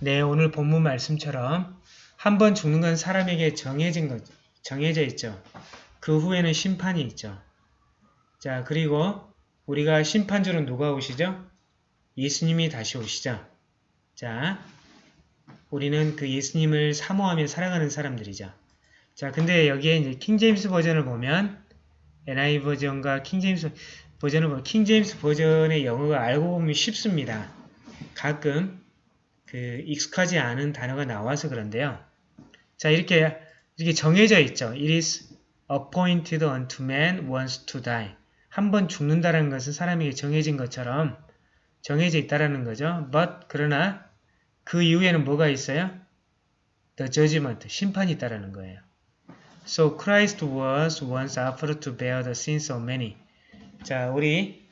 네, 오늘 본문 말씀처럼 한 번 죽는 건 사람에게 정해진 거, 정해져 있죠. 그 후에는 심판이 있죠. 자, 그리고 우리가 심판주는 누가 오시죠? 예수님이 다시 오시죠. 자, 우리는 그 예수님을 사모하며 살아가는 사람들이죠. 자, 근데 여기에 이제 킹제임스 버전을 보면 NI 버전과 킹제임스 버전을 보면 킹제임스 버전의 영어가 알고 보면 쉽습니다. 가끔 그 익숙하지 않은 단어가 나와서 그런데요. 자, 이렇게 이렇게 정해져 있죠. It is appointed unto man once to die. 한 번 죽는다는 것은 사람에게 정해진 것처럼 정해져 있다라는 거죠. But 그러나 그 이후에는 뭐가 있어요? The judgment, 심판이 있다라는 거예요. So Christ was once offered to bear the sins of many. 자, 우리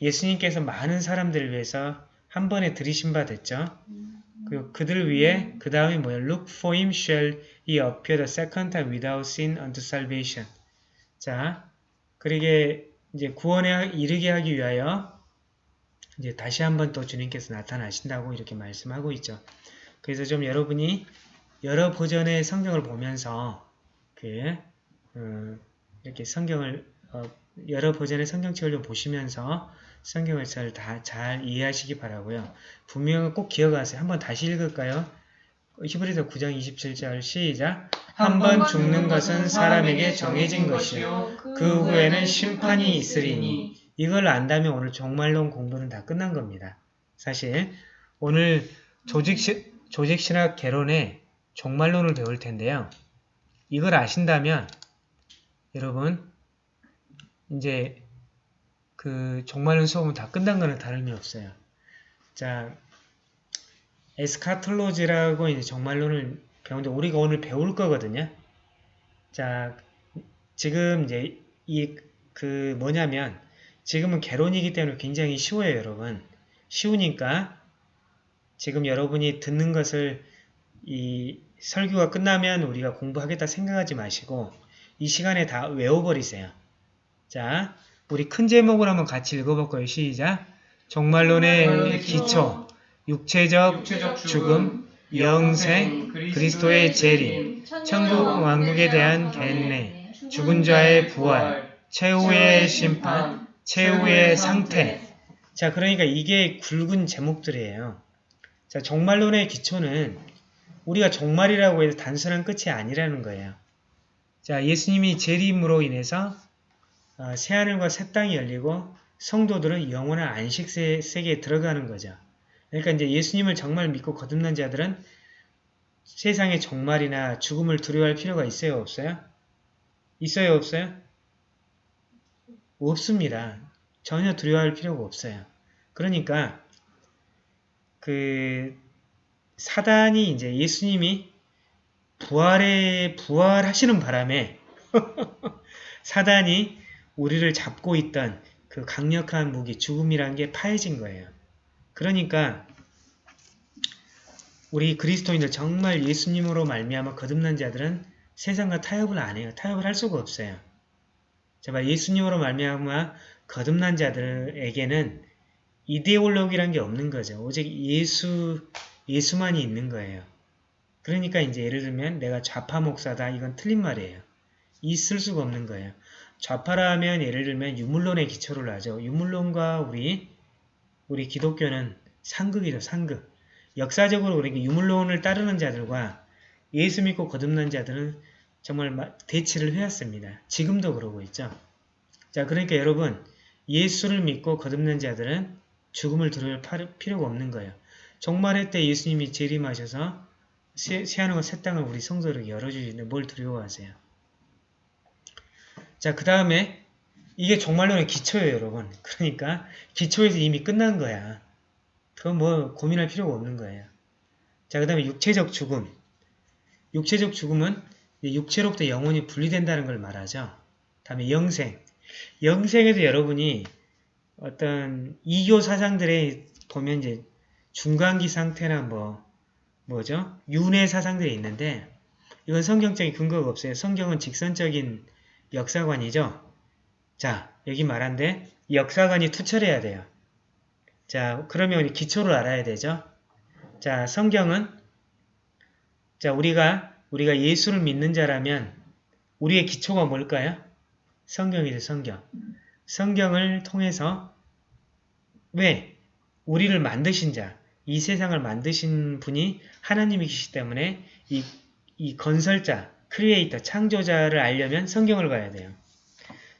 예수님께서 많은 사람들을 위해서 한 번에 들이신 바 됐죠. 그 그들 위해 그 다음에 뭐예요? Look for him shall he appear the second time without sin unto salvation. 자, 그러게 이제 구원에 이르게 하기 위하여 이제 다시 한번 또 주님께서 나타나신다고 이렇게 말씀하고 있죠. 그래서 좀 여러분이 여러 버전의 성경을 보면서 그 어, 이렇게 성경을 어, 여러 버전의 성경책을 좀 보시면서 성경을 잘, 다, 잘 이해하시기 바라고요. 분명히 꼭 기억하세요. 한번 다시 읽을까요? 히브리서 9장 27절 시작 한 번 죽는 것은 사람에게 정해진 것이요 그 후에는 심판이 있으리니 이걸 안다면 오늘 종말론 공부는 다 끝난 겁니다. 사실 오늘 조직시, 조직신학 개론의 종말론을 배울 텐데요. 이걸 아신다면 여러분 이제 그 종말론 수업은 다 끝난 거는 다름이 없어요. 자, 에스카톨로지라고 이제 종말론을 배우는데 우리가 오늘 배울 거거든요. 자, 지금 이제 이 그 뭐냐면 지금은 개론이기 때문에 굉장히 쉬워요, 여러분. 쉬우니까 지금 여러분이 듣는 것을 이 설교가 끝나면 우리가 공부하겠다 생각하지 마시고 이 시간에 다 외워버리세요. 자, 우리 큰 제목을 한번 같이 읽어볼 거예요. 시작! 종말론의 기초, 육체적, 육체적 죽음, 영생, 그리스도의 재림, 천국 왕국에 대한 겐내, 죽은 자의 부활, 최후의 심판, 최후의 상태. 자, 그러니까 이게 굵은 제목들이에요. 자, 종말론의 기초는 우리가 종말이라고 해서 단순한 끝이 아니라는 거예요. 자, 예수님이 재림으로 인해서 어, 새하늘과 새 땅이 열리고 성도들은 영원한 안식 세계에 들어가는 거죠. 그러니까 이제 예수님을 정말 믿고 거듭난 자들은 세상의 종말이나 죽음을 두려워할 필요가 있어요? 없어요? 있어요? 없어요? 없습니다. 전혀 두려워할 필요가 없어요. 그러니까 그 사단이 이제 예수님이 부활에 부활하시는 바람에 사단이 우리를 잡고 있던 그 강력한 무기 죽음이라는 게 파해진 거예요. 그러니까 우리 그리스도인들 정말 예수님으로 말미암아 거듭난 자들은 세상과 타협을 안 해요. 타협을 할 수가 없어요. 제발 예수님으로 말미암아 거듭난 자들에게는 이데올로기란 게 없는 거죠. 오직 예수 예수만이 있는 거예요. 그러니까 이제 예를 들면 내가 좌파 목사다 이건 틀린 말이에요. 있을 수가 없는 거예요. 좌파라 하면 예를 들면 유물론의 기초를 하죠. 유물론과 우리 우리 기독교는 상극이죠. 상극. 역사적으로 우리 유물론을 따르는 자들과 예수 믿고 거듭난 자들은 정말 대치를 해왔습니다. 지금도 그러고 있죠. 자, 그러니까 여러분 예수를 믿고 거듭난 자들은 죽음을 두려울 필요가 없는 거예요. 종말의 때 예수님이 재림하셔서 새 하늘과 새 땅을 우리 성도에게 열어주시는데 뭘 두려워하세요? 자, 그 다음에 이게 종말론의 기초예요, 여러분. 그러니까 기초에서 이미 끝난 거야. 그건 뭐 고민할 필요가 없는 거예요. 자, 그 다음에 육체적 죽음. 육체적 죽음은 육체로부터 영혼이 분리된다는 걸 말하죠. 다음에 영생. 영생에도 여러분이 어떤 이교 사상들에 보면 이제 중간기 상태나 뭐 뭐죠? 윤회 사상들이 있는데 이건 성경적인 근거가 없어요. 성경은 직선적인 역사관이죠. 자, 여기 말한데 역사관이 투철해야 돼요. 자, 그러면 기초를 알아야 되죠. 자, 성경은 자, 우리가 우리가 예수를 믿는 자라면 우리의 기초가 뭘까요? 성경이죠, 성경. 성경을 통해서 왜? 우리를 만드신 자, 이 세상을 만드신 분이 하나님이시기 때문에 이, 이 건설자, 크리에이터, 창조자를 알려면 성경을 봐야 돼요.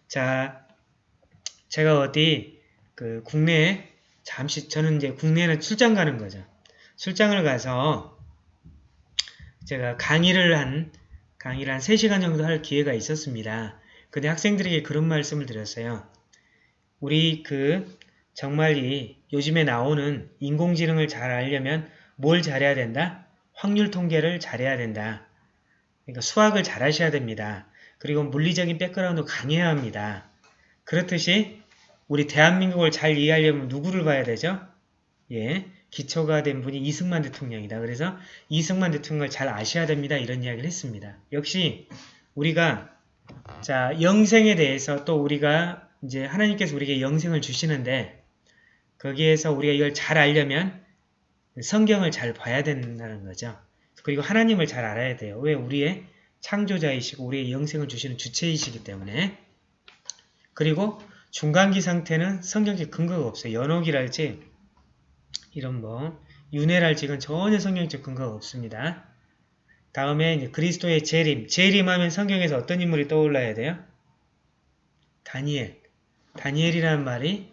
자, 제가 어디 그 국내에 잠시 저는 이제 국내에는 출장 가는 거죠. 출장을 가서 제가 강의를 한 강의를 한 3시간 정도 할 기회가 있었습니다. 근데 학생들에게 그런 말씀을 드렸어요. 우리 그 정말 이 요즘에 나오는 인공지능을 잘 알려면 뭘 잘해야 된다? 확률 통계를 잘해야 된다. 그러니까 수학을 잘 하셔야 됩니다. 그리고 물리적인 백그라운드 강해야 합니다. 그렇듯이 우리 대한민국을 잘 이해하려면 누구를 봐야 되죠? 예, 기초가 된 분이 이승만 대통령이다. 그래서 이승만 대통령을 잘 아셔야 됩니다. 이런 이야기를 했습니다. 역시 우리가 자 영생에 대해서 또 우리가 이제 하나님께서 우리에게 영생을 주시는데 거기에서 우리가 이걸 잘 알려면 성경을 잘 봐야 된다는 거죠. 그리고 하나님을 잘 알아야 돼요. 왜? 우리의 창조자이시고 우리의 영생을 주시는 주체이시기 때문에 그리고 중간기 상태는 성경적 근거가 없어요. 연옥이랄지 이런 뭐 윤회랄지 이건 전혀 성경적 근거가 없습니다. 다음에 이제 그리스도의 재림. 재림 하면 성경에서 어떤 인물이 떠올라야 돼요? 다니엘. 다니엘이라는 말이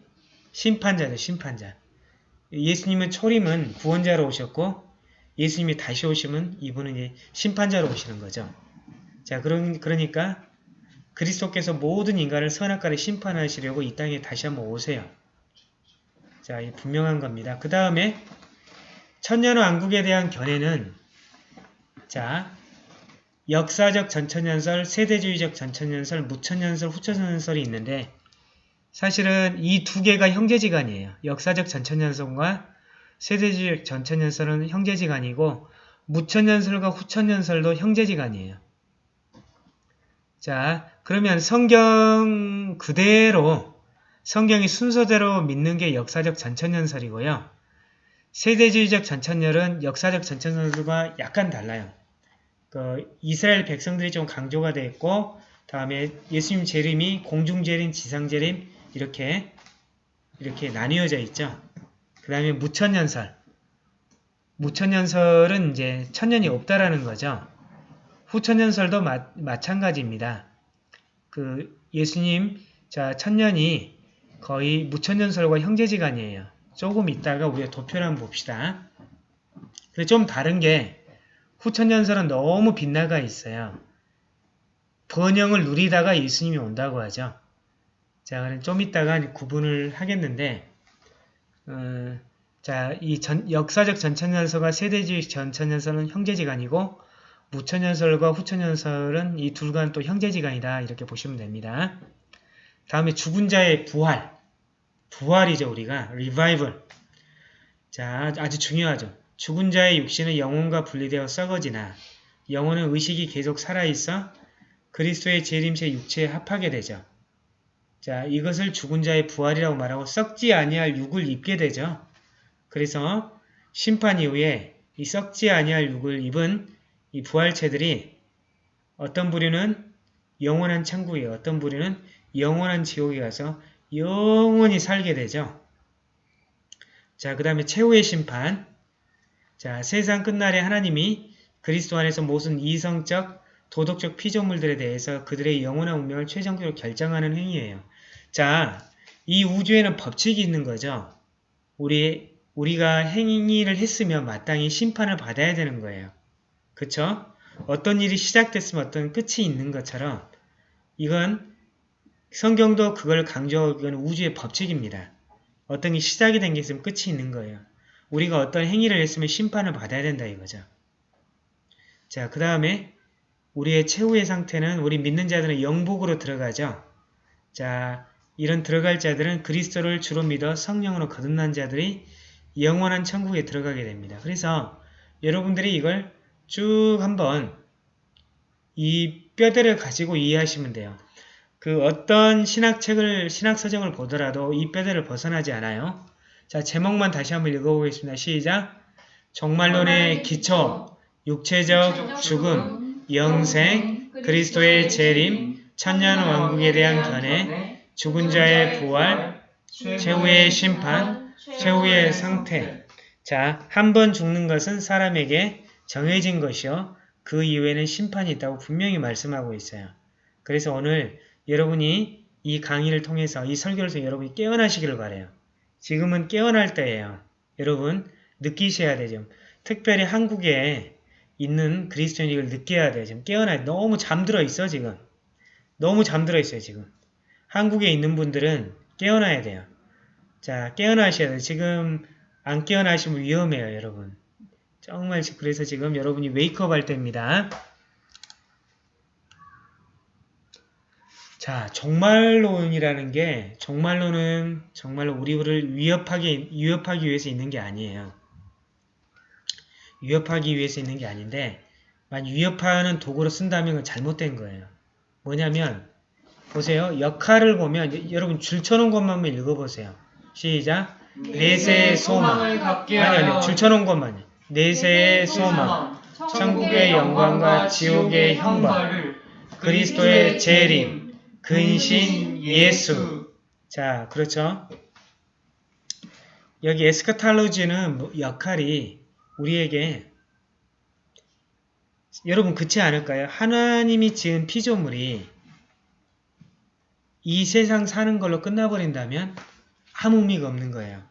심판자죠. 심판자. 예수님은 초림은 구원자로 오셨고 예수님이 다시 오시면 이분은 심판자로 오시는 거죠. 자, 그런, 그러니까 그리스도께서 모든 인간을 선악과를 심판하시려고 이 땅에 다시 한번 오세요. 자, 분명한 겁니다. 그 다음에 천년 왕국에 대한 견해는 자, 역사적 전천연설, 세대주의적 전천연설, 무천연설, 후천연설이 있는데 사실은 이 두 개가 형제지간이에요. 역사적 전천연설과 세대주의적 전천연설은 형제지간이고 무천연설과 후천연설도 형제지간이에요. 자, 그러면 성경 그대로 성경이 순서대로 믿는 게 역사적 전천연설이고요. 세대주의적 전천열은 역사적 전천연설과 약간 달라요. 그 이스라엘 백성들이 좀 강조가 되어 있고 다음에 예수님 재림이 공중재림, 지상재림 이렇게 이렇게 나뉘어져 있죠. 그 다음에 무천연설. 무천연설은 이제 천년이 없다라는 거죠. 후천연설도 마, 마찬가지입니다. 그 예수님 자 천년이 거의 무천연설과 형제지간이에요. 조금 있다가 우리가 도표를 한번 봅시다. 근데 좀 다른 게 후천연설은 너무 빗나가 있어요. 번영을 누리다가 예수님이 온다고 하죠. 자, 그럼 좀 이따가 구분을 하겠는데, 어, 자, 이 전, 역사적 전천연설과 세대주의 전천연설은 형제지간이고, 무천연설과 후천연설은 이 둘간 또 형제지간이다. 이렇게 보시면 됩니다. 다음에 죽은 자의 부활. 부활이죠, 우리가. 리바이벌. 자, 아주 중요하죠. 죽은 자의 육신은 영혼과 분리되어 썩어지나 영혼은 의식이 계속 살아있어 그리스도의 재림새 육체에 합하게 되죠. 자, 이것을 죽은 자의 부활이라고 말하고 썩지 아니할 육을 입게 되죠. 그래서 심판 이후에 이 썩지 아니할 육을 입은 이 부활체들이 어떤 부류는 영원한 천국에 어떤 부류는 영원한 지옥에 가서 영원히 살게 되죠. 자, 그 다음에 최후의 심판. 자, 세상 끝날에 하나님이 그리스도 안에서 모든 이성적, 도덕적 피조물들에 대해서 그들의 영원한 운명을 최종적으로 결정하는 행위예요. 자, 이 우주에는 법칙이 있는 거죠. 우리, 우리가 행위를 했으면 마땅히 심판을 받아야 되는 거예요. 그쵸? 어떤 일이 시작됐으면 어떤 끝이 있는 것처럼 이건 성경도 그걸 강조하고 이건 우주의 법칙입니다. 어떤 게 시작이 된 게 있으면 끝이 있는 거예요. 우리가 어떤 행위를 했으면 심판을 받아야 된다 이거죠. 자, 그 다음에 우리의 최후의 상태는 우리 믿는 자들은 영복으로 들어가죠. 자, 이런 들어갈 자들은 그리스도를 주로 믿어 성령으로 거듭난 자들이 영원한 천국에 들어가게 됩니다. 그래서 여러분들이 이걸 쭉 한번 이 뼈대를 가지고 이해하시면 돼요. 그 어떤 신학책을, 신학서적을 보더라도 이 뼈대를 벗어나지 않아요. 자, 제목만 다시 한번 읽어보겠습니다. 시작! 종말론의 기초, 육체적 죽음, 영생, 그리스도의 재림, 천년 왕국에 대한 견해, 죽은 자의 부활, 최후의 심판, 최후의 상태. 자, 한 번 죽는 것은 사람에게 정해진 것이요. 그 이후에는 심판이 있다고 분명히 말씀하고 있어요. 그래서 오늘 여러분이 이 강의를 통해서 이 설교를 통해서 여러분이 깨어나시기를 바래요. 지금은 깨어날 때예요. 여러분 느끼셔야 되죠. 특별히 한국에 있는 그리스도인 이걸 느껴야 돼요. 지금 깨어나 너무 잠들어 있어 지금. 너무 잠들어 있어요 지금. 한국에 있는 분들은 깨어나야 돼요. 자 깨어나셔야 돼요. 지금 안 깨어나시면 위험해요 여러분. 정말 그래서 지금 여러분이 웨이크업 할 때입니다. 자, 종말론이라는 게 종말론은 정말로 우리를 위협하기, 위협하기 위해서 있는 게 아니에요. 위협하기 위해서 있는 게 아닌데 만약 위협하는 도구로 쓴다면 그건 잘못된 거예요. 뭐냐면 보세요. 역할을 보면 여러분 줄 쳐놓은 것만 한번 읽어보세요. 시작. 내세의 소망. 아니 아니 줄 쳐놓은 것만요. 내세의 소망. 천국의 영광과 지옥의 형벌. 그리스도의 재림. 근신 예수. 자, 그렇죠? 여기 에스카탈로지는 뭐 역할이 우리에게 여러분 그렇지 않을까요? 하나님이 지은 피조물이 이 세상 사는 걸로 끝나버린다면 아무 의미가 없는 거예요.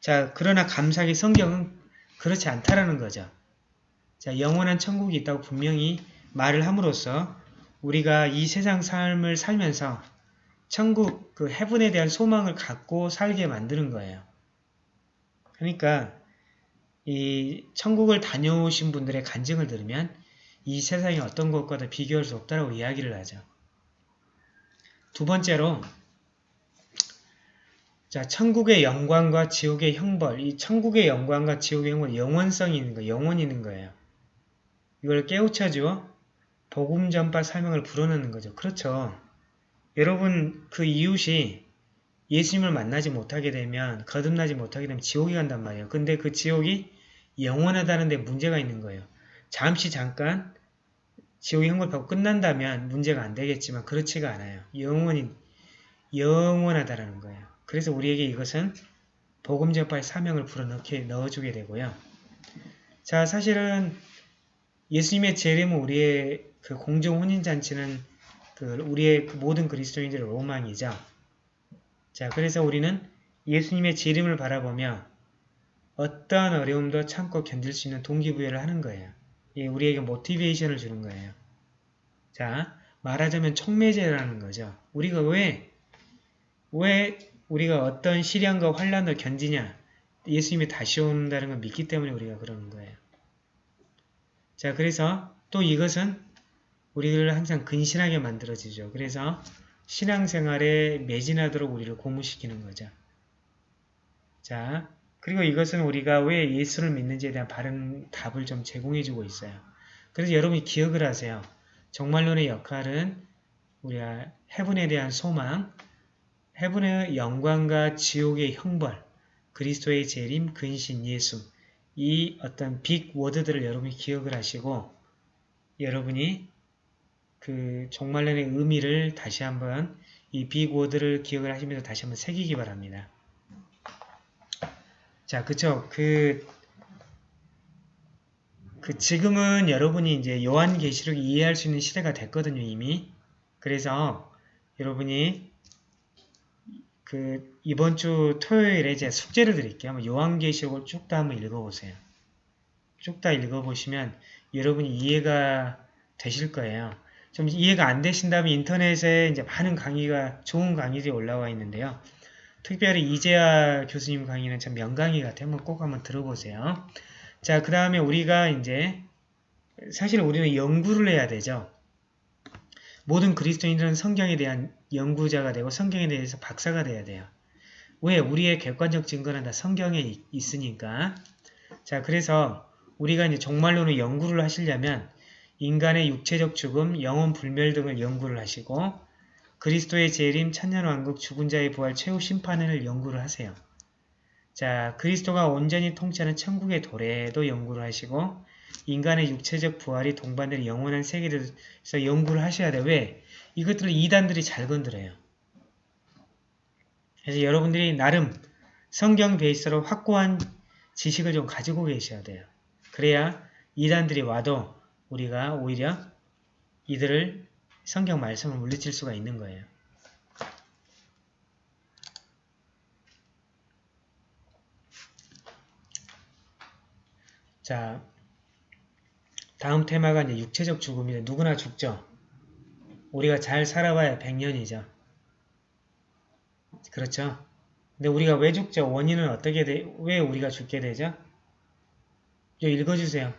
자, 그러나 감사하게 성경은 그렇지 않다라는 거죠. 자, 영원한 천국이 있다고 분명히 말을 함으로써 우리가 이 세상 삶을 살면서 천국 그 해분에 대한 소망을 갖고 살게 만드는 거예요. 그러니까 이 천국을 다녀오신 분들의 간증을 들으면 이 세상이 어떤 것과도 비교할 수 없다라고 이야기를 하죠. 두 번째로 자 천국의 영광과 지옥의 형벌 이 천국의 영광과 지옥의 형벌 영원성이 있는 거 영원이 있는 거예요. 이걸 깨우쳐주어 복음 전파 사명을 불어넣는 거죠. 그렇죠. 여러분 그 이웃이 예수님을 만나지 못하게 되면 거듭나지 못하게 되면 지옥이 간단 말이에요. 근데 그 지옥이 영원하다는 데 문제가 있는 거예요. 잠시 잠깐 지옥의 형벌받고 끝난다면 문제가 안 되겠지만 그렇지가 않아요. 영원히 영원하다라는 거예요. 그래서 우리에게 이것은 복음 전파의 사명을 불어넣게 넣어주게 되고요. 자 사실은 예수님의 재림은 우리의 그 공중 혼인 잔치는 그 우리의 그 모든 그리스도인들의 로망이죠. 자, 그래서 우리는 예수님의 재림을 바라보며 어떠한 어려움도 참고 견딜 수 있는 동기부여를 하는 거예요. 예, 우리에게 모티베이션을 주는 거예요. 자, 말하자면 촉매제라는 거죠. 우리가 왜, 왜 우리가 어떤 시련과 환란을 견디냐? 예수님이 다시 온다는 걸 믿기 때문에 우리가 그러는 거예요. 자, 그래서 또 이것은 우리를 항상 근신하게 만들어지죠. 그래서 신앙생활에 매진하도록 우리를 고무시키는 거죠. 자, 그리고 이것은 우리가 왜 예수를 믿는지에 대한 바른 답을 좀 제공해주고 있어요. 그래서 여러분이 기억을 하세요. 정말론의 역할은 우리가 해분에 대한 소망, 해분의 영광과 지옥의 형벌, 그리스도의 재림, 근신, 예수 이 어떤 빅 워드들을 여러분이 기억을 하시고 여러분이 그 종말론의 의미를 다시 한번 이 빅 워드를 기억을 하시면서 다시 한번 새기기 바랍니다. 자, 그쵸. 그, 그 지금은 여러분이 이제 요한계시록 이해할 수 있는 시대가 됐거든요, 이미. 그래서 여러분이 그 이번 주 토요일에 제 숙제를 드릴게요. 요한계시록을 쭉 다 한번 읽어보세요. 쭉 다 읽어보시면 여러분이 이해가 되실 거예요. 좀 이해가 안 되신다면 인터넷에 이제 많은 강의가 좋은 강의들이 올라와 있는데요. 특별히 이재아 교수님 강의는 참 명강의 같아요. 한번 꼭 한번 들어보세요. 자, 그 다음에 우리가 이제 사실 우리는 연구를 해야 되죠. 모든 그리스도인들은 성경에 대한 연구자가 되고 성경에 대해서 박사가 돼야 돼요. 왜? 우리의 객관적 증거는 다 성경에 있으니까. 자, 그래서 우리가 이제 정말로는 연구를 하시려면 인간의 육체적 죽음, 영혼 불멸 등을 연구를 하시고 그리스도의 재림, 천년왕국, 죽은 자의 부활, 최후 심판을 연구를 하세요. 자, 그리스도가 온전히 통치하는 천국의 도래도 연구를 하시고 인간의 육체적 부활이 동반되는 영원한 세계에서 연구를 하셔야 돼요. 왜? 이것들을 이단들이 잘 건드려요. 그래서 여러분들이 나름 성경 베이스로 확고한 지식을 좀 가지고 계셔야 돼요. 그래야 이단들이 와도 우리가 오히려 이들을 성경 말씀을 물리칠 수가 있는 거예요. 자, 다음 테마가 이제 육체적 죽음인데 누구나 죽죠. 우리가 잘 살아봐야 100년이죠. 그렇죠? 근데 우리가 왜 죽죠? 원인은 어떻게 돼? 왜 우리가 죽게 되죠? 좀 읽어주세요.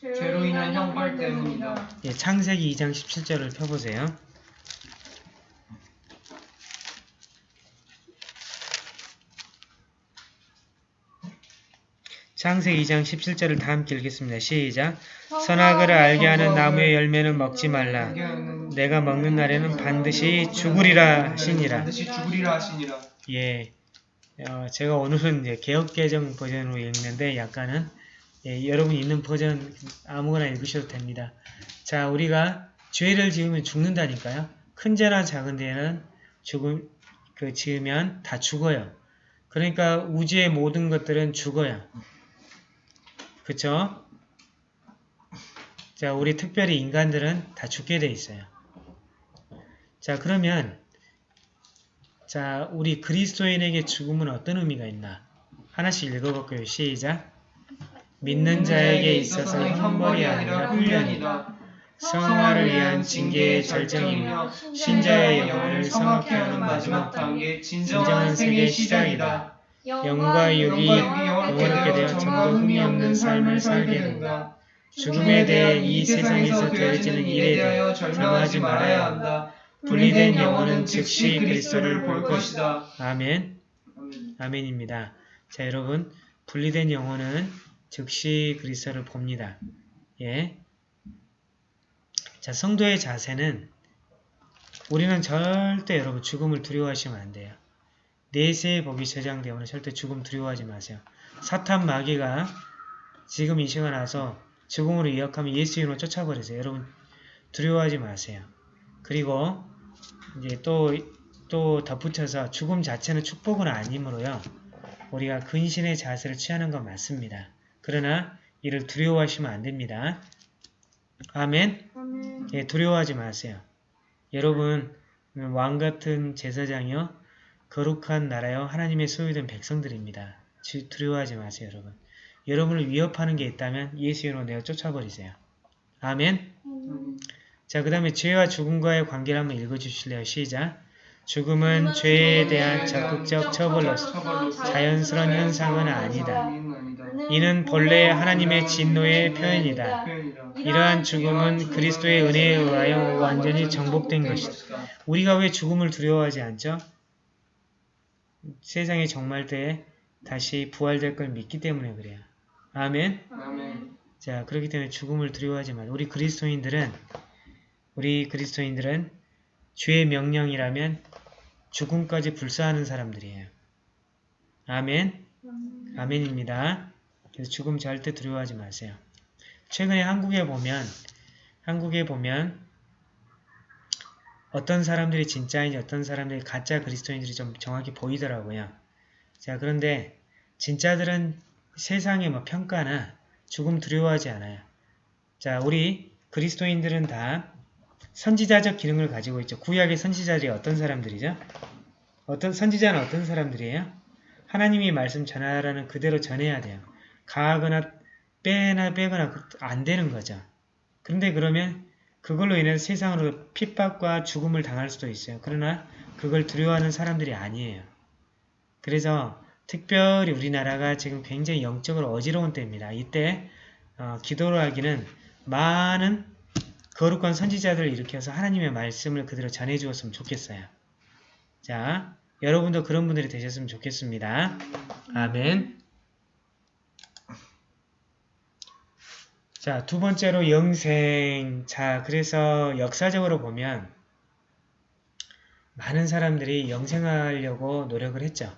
죄로 인한 형벌 때문이다. 예, 창세기 2장 17절을 펴보세요. 창세기 2장 17절을 다 함께 읽겠습니다. 시작. 선악을 알게 하는 나무의 열매는 먹지 말라. 내가 먹는 날에는 반드시 죽으리라 하시니라. 예, 어, 제가 오늘은 개혁개정 버전으로 읽는데 약간은 예, 여러분 있는 버전 아무거나 읽으셔도 됩니다. 자, 우리가 죄를 지으면 죽는다니까요. 큰 죄나 작은 죄는 죽음 그 지으면 다 죽어요. 그러니까 우주의 모든 것들은 죽어요. 그쵸? 자, 우리 특별히 인간들은 다 죽게 돼 있어요. 자, 그러면 자, 우리 그리스도인에게 죽음은 어떤 의미가 있나? 하나씩 읽어볼게요. 시작. 믿는 자에게 있어서 형벌이 아니라 훈련이다. 성화를 위한 징계의 절정이며 신자의 영혼을 성악케 하는 마지막 단계 진정한 세계의 시작이다. 영과 육이 영원하게 되어 전부 흠이 없는 삶을 살게 된다. 죽음에 대해 이 세상에서 되어지는 일에 대하여 절망하지 말아야 한다. 분리된 영혼은 즉시 그리스도를 볼 것이다. 아멘. 아멘입니다. 자, 여러분, 분리된 영혼은 즉시 그리스도를 봅니다. 예. 자, 성도의 자세는 우리는 절대 여러분 죽음을 두려워하시면 안 돼요. 내세의 복이 저장되면 절대 죽음 두려워하지 마세요. 사탄 마귀가 지금 이 시간 와서 죽음으로 이역하면 예수 이름으로 쫓아버리세요. 여러분 두려워하지 마세요. 그리고 이제 또, 또 덧붙여서 죽음 자체는 축복은 아니므로요. 우리가 근신의 자세를 취하는 건 맞습니다. 그러나 이를 두려워하시면 안 됩니다. 아멘. 예, 두려워하지 마세요. 여러분 왕 같은 제사장이요. 거룩한 나라요. 하나님의 소유된 백성들입니다. 두려워하지 마세요, 여러분. 여러분을 위협하는 게 있다면 예수 이름으로 내어 쫓아버리세요. 아멘. 자, 그 다음에 죄와 죽음과의 관계를 한번 읽어주실래요? 시작. 죽음은 죄에 대한 적극적 처벌로서 자연스러운 현상은 아니다. 이는 본래 하나님의 진노의 표현이다. 이러한 죽음은 그리스도의 은혜에 의하여 완전히 정복된 것이다. 우리가 왜 죽음을 두려워하지 않죠? 세상의 정말 때에 다시 부활될 걸 믿기 때문에 그래요. 아멘. 아멘. 자, 그렇기 때문에 죽음을 두려워하지 마. 우리 그리스도인들은 우리 그리스도인들은 주의 명령이라면 죽음까지 불사하는 사람들이에요. 아멘. 아멘입니다. 그래서 죽음 절대 두려워하지 마세요. 최근에 한국에 보면 한국에 보면 어떤 사람들이 진짜인지 어떤 사람들이 가짜 그리스도인들이 좀 정확히 보이더라고요. 자 그런데 진짜들은 세상의 뭐 평가나 죽음 두려워하지 않아요. 자 우리 그리스도인들은 다 선지자적 기능을 가지고 있죠. 구약의 선지자들이 어떤 사람들이죠? 어떤 선지자는 어떤 사람들이에요? 하나님이 말씀 전하라는 그대로 전해야 돼요. 가하거나 빼나 빼거나 안 되는 거죠. 그런데 그러면 그걸로 인해 세상으로 핍박과 죽음을 당할 수도 있어요. 그러나 그걸 두려워하는 사람들이 아니에요. 그래서 특별히 우리나라가 지금 굉장히 영적으로 어지러운 때입니다. 이때 어, 기도를 하기는 많은 거룩한 선지자들을 일으켜서 하나님의 말씀을 그대로 전해주었으면 좋겠어요. 자, 여러분도 그런 분들이 되셨으면 좋겠습니다. 아멘. 자, 두 번째로 영생. 자, 그래서 역사적으로 보면 많은 사람들이 영생하려고 노력을 했죠.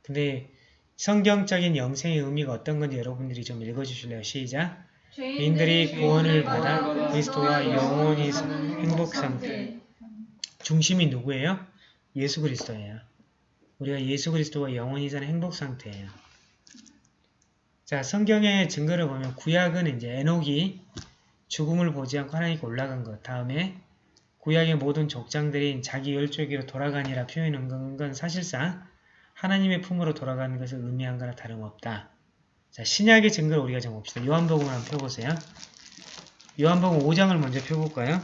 근데 성경적인 영생의 의미가 어떤 건지 여러분들이 좀 읽어주실래요? 시작. 인들이 구원을 받아 그리스도와 영원히 사는 행복 상태. 중심이 누구예요? 예수 그리스도예요. 우리가 예수 그리스도와 영원히 사는 행복 상태예요. 자, 성경의 증거를 보면 구약은 이제 에녹이 죽음을 보지 않고 하나님께 올라간 것. 다음에 구약의 모든 족장들이 자기 열조기로 돌아가니라 표현한 건 사실상 하나님의 품으로 돌아가는 것을 의미한 거나 다름없다. 자, 신약의 증거를 우리가 좀 봅시다. 요한복음을 한번 펴보세요. 요한복음 5장을 먼저 펴볼까요?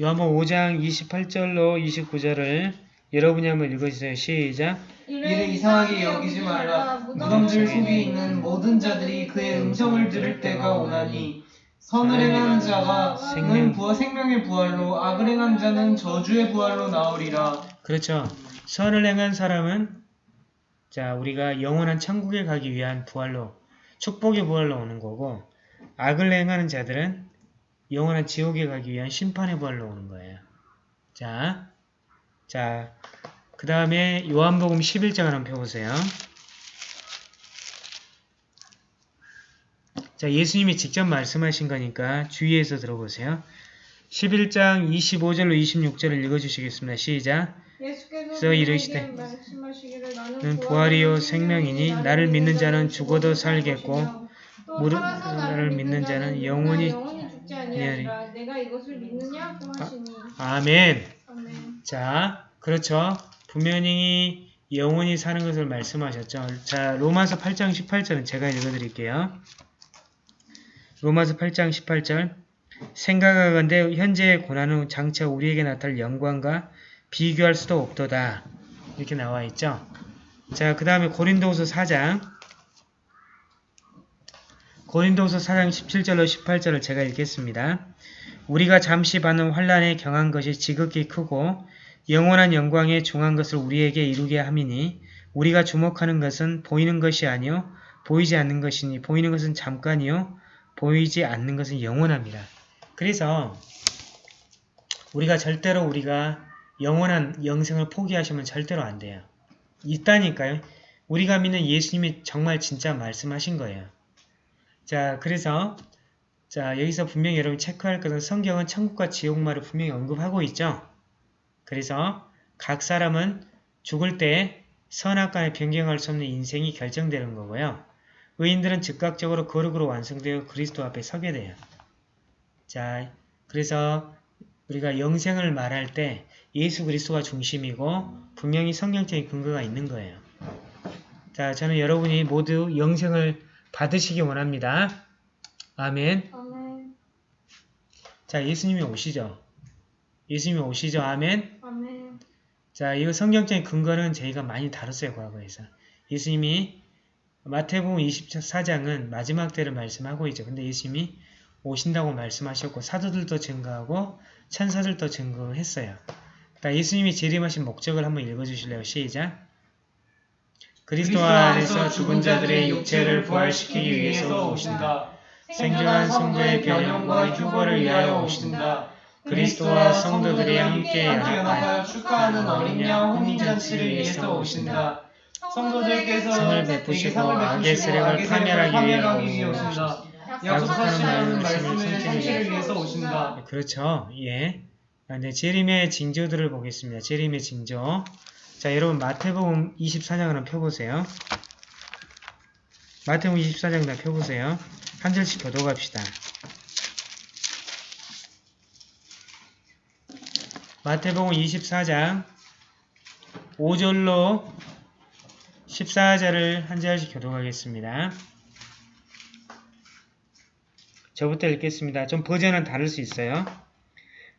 요한복음 5장 28절로 29절을 여러분이 한번 읽어주세요. 시작! 이를 이상하게 여기지 말라. 무덤들 속에 있는 모든 자들이 그의 음성을 들을 때가 오나니 선을 행하는 자가 는 부활 생명의 부활로 악을 행한 자는 저주의 부활로 나오리라. 그렇죠. 선을 행한 사람은 자 우리가 영원한 천국에 가기 위한 부활로 축복의 부활로 오는 거고 악을 행하는 자들은 영원한 지옥에 가기 위한 심판의 부활로 오는 거예요. 자, 자, 그 다음에 요한복음 11장을 한번 펴보세요. 자, 예수님이 직접 말씀하신 거니까 주의해서 들어보세요. 11장 25절로 26절을 읽어주시겠습니다. 시작! 예수께서 이르시되, 는 부활이요 생명이니 나를 믿는 자는 죽어도 살겠고 무릇 나를 믿는 자는 영원히 죽지 아니하리라 내가 이것을 믿느냐고 하시니 아멘. 아멘 자, 그렇죠. 분명히 영원히 사는 것을 말씀하셨죠. 자, 로마서 8장 18절은 제가 읽어드릴게요. 로마서 8장 18절 생각하건대 현재의 고난은 장차 우리에게 나타날 영광과 비교할 수도 없도다. 이렇게 나와 있죠. 자, 그 다음에 고린도후서 4장 고린도후서 4장 17절로 18절을 제가 읽겠습니다. 우리가 잠시 받는 환란에 경한 것이 지극히 크고 영원한 영광에 중한 것을 우리에게 이루게 함이니 우리가 주목하는 것은 보이는 것이 아니요 보이지 않는 것이니 보이는 것은 잠깐이요 보이지 않는 것은 영원합니다. 그래서 우리가 절대로 우리가 영원한 영생을 포기하시면 절대로 안 돼요. 있다니까요. 우리가 믿는 예수님이 정말 진짜 말씀하신 거예요. 자, 그래서 자 여기서 분명히 여러분 체크할 것은 성경은 천국과 지옥말을 분명히 언급하고 있죠. 그래서 각 사람은 죽을 때 선악 간에 변경할 수 없는 인생이 결정되는 거고요. 의인들은 즉각적으로 거룩으로 완성되어 그리스도 앞에 서게 돼요. 자, 그래서 우리가 영생을 말할 때 예수 그리스도가 중심이고 분명히 성경적인 근거가 있는 거예요. 자, 저는 여러분이 모두 영생을 받으시기 원합니다. 아멘. 아멘 자, 예수님이 오시죠. 예수님이 오시죠. 아멘. 아멘 자, 이거 성경적인 근거는 저희가 많이 다뤘어요. 과거에서. 예수님이 마태복음 24장은 마지막 때를 말씀하고 있죠. 근데 예수님이 오신다고 말씀하셨고 사도들도 증거하고 천사들도 증거했어요. 자, 예수님이 재림하신 목적을 한번 읽어주실래요? 시작! 그리스도 안에서 죽은 자들의 육체를 부활시키기 위해서 오신다. 생존한 성도의 변형과 휴거를 위하여 오신다. 그리스도와 성도들이 함께 연합하여 축하하는 어린 양 혼인잔치를 위해서 오신다. 성도들께서 성을 베푸시고 악의 세력을 파멸하기 위해 오신다. 약속하시는 말씀의 성취를 위해서 오신다. 그렇죠. 예. 아, 네, 재림의 징조들을 보겠습니다. 재림의 징조. 자, 여러분 마태복음 24장을 한번 펴보세요. 마태복음 24장 다 펴보세요. 한 절씩 교도갑시다. 마태복음 24장 5절로 14절을 한 절씩 교도하겠습니다. 저부터 읽겠습니다. 좀 버전은 다를 수 있어요.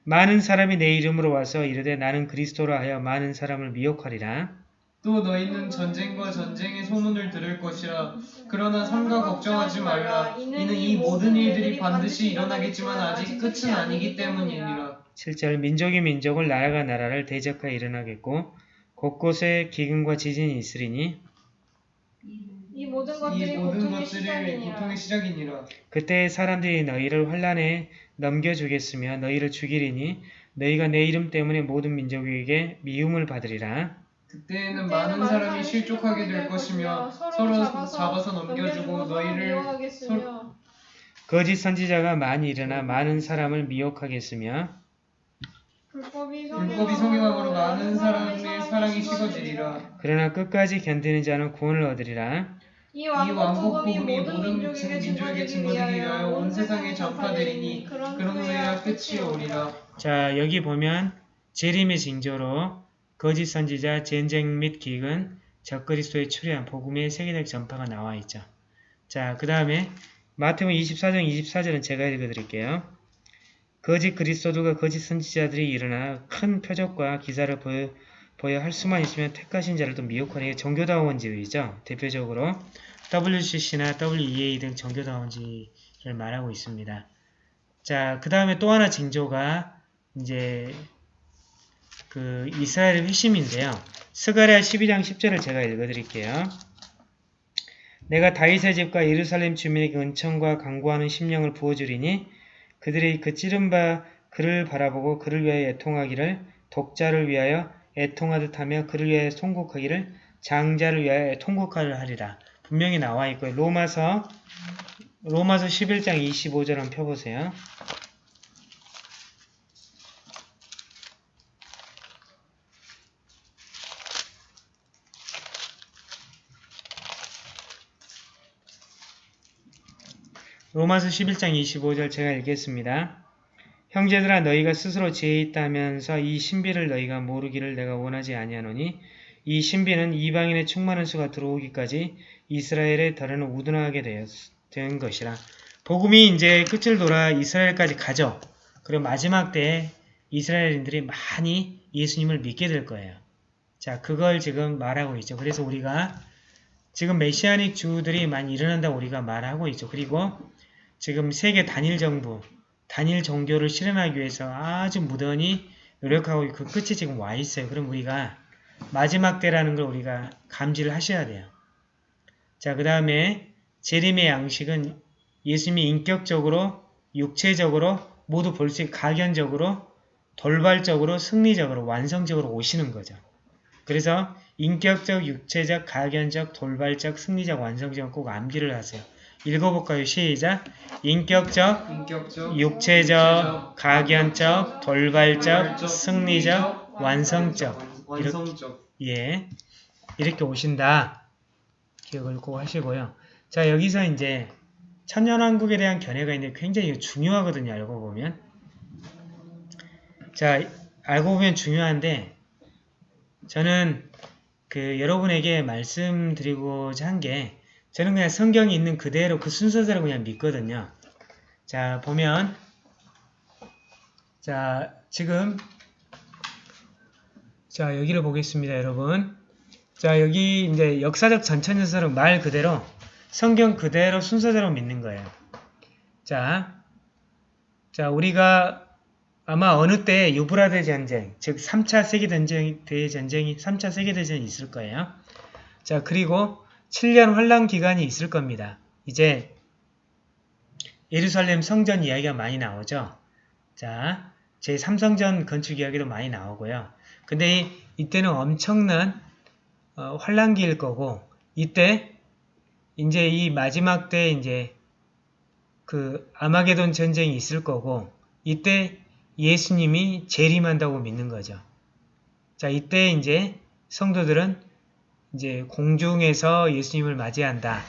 많은 사람이 내 이름으로 와서 이르되 나는 그리스도라 하여 많은 사람을 미혹하리라. 또 너희는 전쟁과 전쟁의 소문을 들을 것이라. 그러나 삼가 걱정하지 말라. 이는 이 모든 일들이 반드시 일어나겠지만 아직 끝은 아니기 때문이니라. 7절 민족이 민족을 나라가 나라를 대적하여 일어나겠고 곳곳에 기근과 지진이 있으리니 이 모든 이 것들이 모든 고통의 것들이 시작이니라. 고통의 시작이니라. 그때 사람들이 너희를 환란에 넘겨주겠으며 너희를 죽이리니 너희가 내 이름 때문에 모든 민족에게 미움을 받으리라. 그때에는 많은 사람이 실족하게 될 것이며 서로 잡아서 넘겨주고 너희를 거짓 선지자가 많이 일어나 많은 사람을 미혹하겠으며 불법이 불법이 성행함으로 많은 사람의 사랑이 식어지리라. 그러나 끝까지 견디는 자는 구원을 얻으리라. 이이 왕국 왕국 복음이 복음이 모든 민족에게 증거되기 위하여 온 세상에 전파되리니 그런 후에야 끝이 오리라. 자 여기 보면 재림의 징조로 거짓 선지자 전쟁 및 기근 적그리스도의 출현 복음의 세계적 전파가 나와 있죠. 자 그 다음에 마태복음 24장 24절은 제가 읽어드릴게요. 거짓 그리스도가 거짓 선지자들이 일어나 큰 표적과 기사를 보여, 보여 할 수만 있으면 택하신 자를 또 미혹하는 게 종교다원주의죠. 대표적으로 WCC나 WEA 등 종교다원주의를 말하고 있습니다. 자, 그 다음에 또 하나 징조가 이제 그 이스라엘의 회심인데요. 스가랴 12장 10절을 제가 읽어드릴게요. 내가 다윗의 집과 예루살렘 주민에게 은총과 강구하는 심령을 부어주리니 그들이 그 찌른 바 그를 바라보고 그를 위하여 애통하기를 독자를 위하여 애통하듯 하며 그를 위하여 통곡하기를 장자를 위하여 통곡하를 하리라. 분명히 나와 있고요. 로마서 로마서 11장 25절 한번 펴보세요. 로마서 11장 25절 제가 읽겠습니다. 형제들아 너희가 스스로 지혜 있다면서 이 신비를 너희가 모르기를 내가 원하지 아니하노니 이 신비는 이방인의 충만한 수가 들어오기까지 이스라엘의 덜에는 우둔하게 된 것이라. 복음이 이제 끝을 돌아 이스라엘까지 가죠. 그리고 마지막 때에 이스라엘인들이 많이 예수님을 믿게 될 거예요. 자, 그걸 지금 말하고 있죠. 그래서 우리가 지금 메시아닉 주들이 많이 일어난다고 우리가 말하고 있죠. 그리고 지금 세계 단일 정부, 단일 종교를 실현하기 위해서 아주 무던히 노력하고 그 끝이 지금 와 있어요. 그럼 우리가 마지막 때라는 걸 우리가 감지를 하셔야 돼요. 자, 그 다음에 재림의 양식은 예수님이 인격적으로, 육체적으로 모두 볼 수 있고 가견적으로, 돌발적으로, 승리적으로, 완성적으로 오시는 거죠. 그래서 인격적, 육체적, 가견적, 돌발적, 승리적, 완성적 꼭 암기를 하세요. 읽어볼까요? 시작! 인격적, 인격적, 육체적, 가견적, 돌발적, 승리적, 완성적. 완성적. 예. 이렇게 오신다. 기억을 꼭 하시고요. 자, 여기서 이제 천년왕국에 대한 견해가 있는데 굉장히 중요하거든요. 알고 보면. 자, 알고 보면 중요한데 저는 그 여러분에게 말씀드리고자 한 게 저는 그냥 성경이 있는 그대로 그 순서대로 그냥 믿거든요. 자, 보면 자, 지금 자, 여기를 보겠습니다, 여러분. 자, 여기 이제 역사적 전천연설은 말 그대로 성경 그대로 순서대로 믿는 거예요. 자, 자, 우리가 아마 어느 때 유브라데 전쟁, 즉 3차 세계대전쟁, 대전쟁이 3차 세계대전이 있을 거예요. 자, 그리고 7년 환란 기간이 있을 겁니다. 이제 예루살렘 성전 이야기가 많이 나오죠. 자, 제3성전 건축 이야기도 많이 나오고요. 근데 이, 이때는 엄청난 어, 환란기일 거고 이때 이제 이 마지막 때 이제 그 아마게돈 전쟁이 있을 거고 이때 예수님이 재림한다고 믿는 거죠. 자, 이때 이제 성도들은 이제 공중에서 예수님을 맞이한다.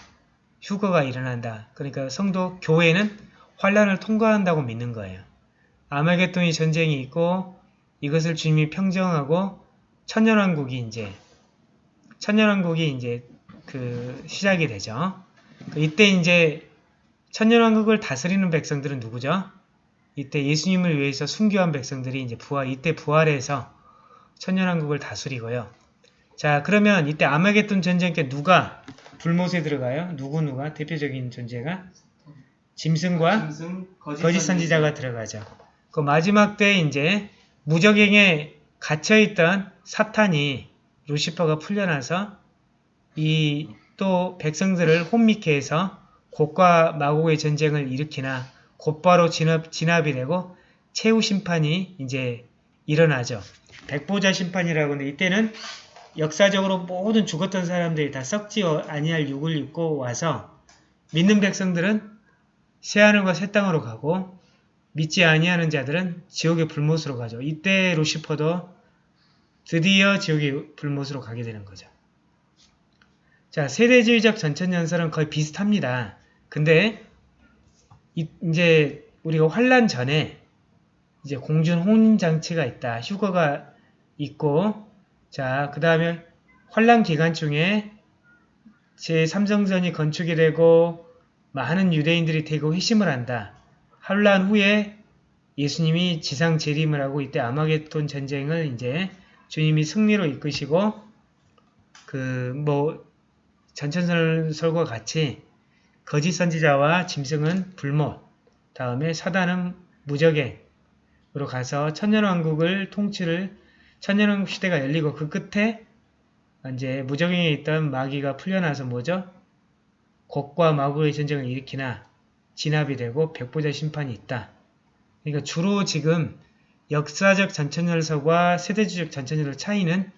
휴거가 일어난다. 그러니까 성도 교회는 환란을 통과한다고 믿는 거예요. 아마겟돈이 전쟁이 있고 이것을 주님이 평정하고 천년왕국이 이제 천년왕국이 이제 그 시작이 되죠. 이때 이제 천년왕국을 다스리는 백성들은 누구죠? 이때 예수님을 위해서 순교한 백성들이 이제 부활 이때 부활해서 천년왕국을 다스리고요. 자 그러면 이때 아마겟돈 전쟁 때 누가 불못에 들어가요? 누구 누가 대표적인 존재가 짐승과 짐승, 거짓 선지자가 들어가죠. 그 마지막 때 이제 무적행에 갇혀있던 사탄이 루시퍼가 풀려나서 이 또 백성들을 혼미케 해서 곡과 마곡의 전쟁을 일으키나 곧바로 진압, 진압이 되고 최후 심판이 이제 일어나죠. 백보자 심판이라고 하는데 이때는 역사적으로 모든 죽었던 사람들이 다 썩지 아니할 육을 입고 와서 믿는 백성들은 새하늘과 새 땅으로 가고 믿지 아니하는 자들은 지옥의 불못으로 가죠. 이때 루시퍼도 드디어 지옥의 불못으로 가게 되는 거죠. 자, 세대주의적 전천연설은 거의 비슷합니다. 근데 이, 제 우리가 환란 전에 이제 공준 혼인 장치가 있다. 휴거가 있고 자, 그 다음에 환란 기간 중에 제3성전이 건축이 되고 많은 유대인들이 대거 회심을 한다. 환란 후에 예수님이 지상 재림을 하고 이때 아마겟돈 전쟁을 이제 주님이 승리로 이끄시고 그 뭐 전천설과 같이 거짓 선지자와 짐승은 불못 다음에 사단은 무적행으로 가서 천년왕국을 통치를 천년왕국 시대가 열리고 그 끝에 이제 무적행에 있던 마귀가 풀려나서 뭐죠? 곡과 마구의 전쟁을 일으키나 진압이 되고 백보자 심판이 있다. 그러니까 주로 지금 역사적 전천열서와 세대주적 전천열서 차이는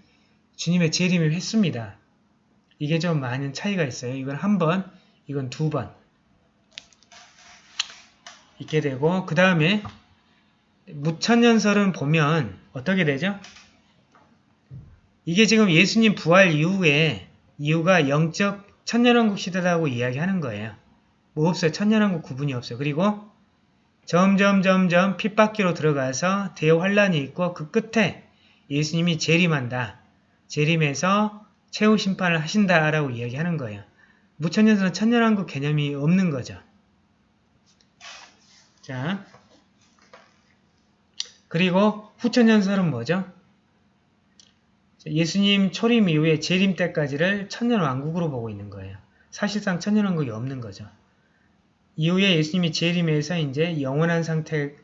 주님의 재림의 횟수입니다. 이게 좀 많은 차이가 있어요. 이건 한 번, 이건 두 번. 있게 되고 그 다음에 무천년설은 보면 어떻게 되죠? 이게 지금 예수님 부활 이후에 이유가 영적 천년왕국 시대라고 이야기하는 거예요. 뭐 없어요. 천년왕국 구분이 없어요. 그리고 점점 점점 핏바퀴로 들어가서 대환란이 있고 그 끝에 예수님이 재림한다. 재림해서 최후 심판을 하신다라고 이야기하는 거예요. 무천년설은 천년왕국 개념이 없는 거죠. 자, 그리고 후천년설은 뭐죠? 예수님 초림 이후에 재림 때까지를 천년왕국으로 보고 있는 거예요. 사실상 천년왕국이 없는 거죠. 이후에 예수님이 재림해서 이제 영원한 상태,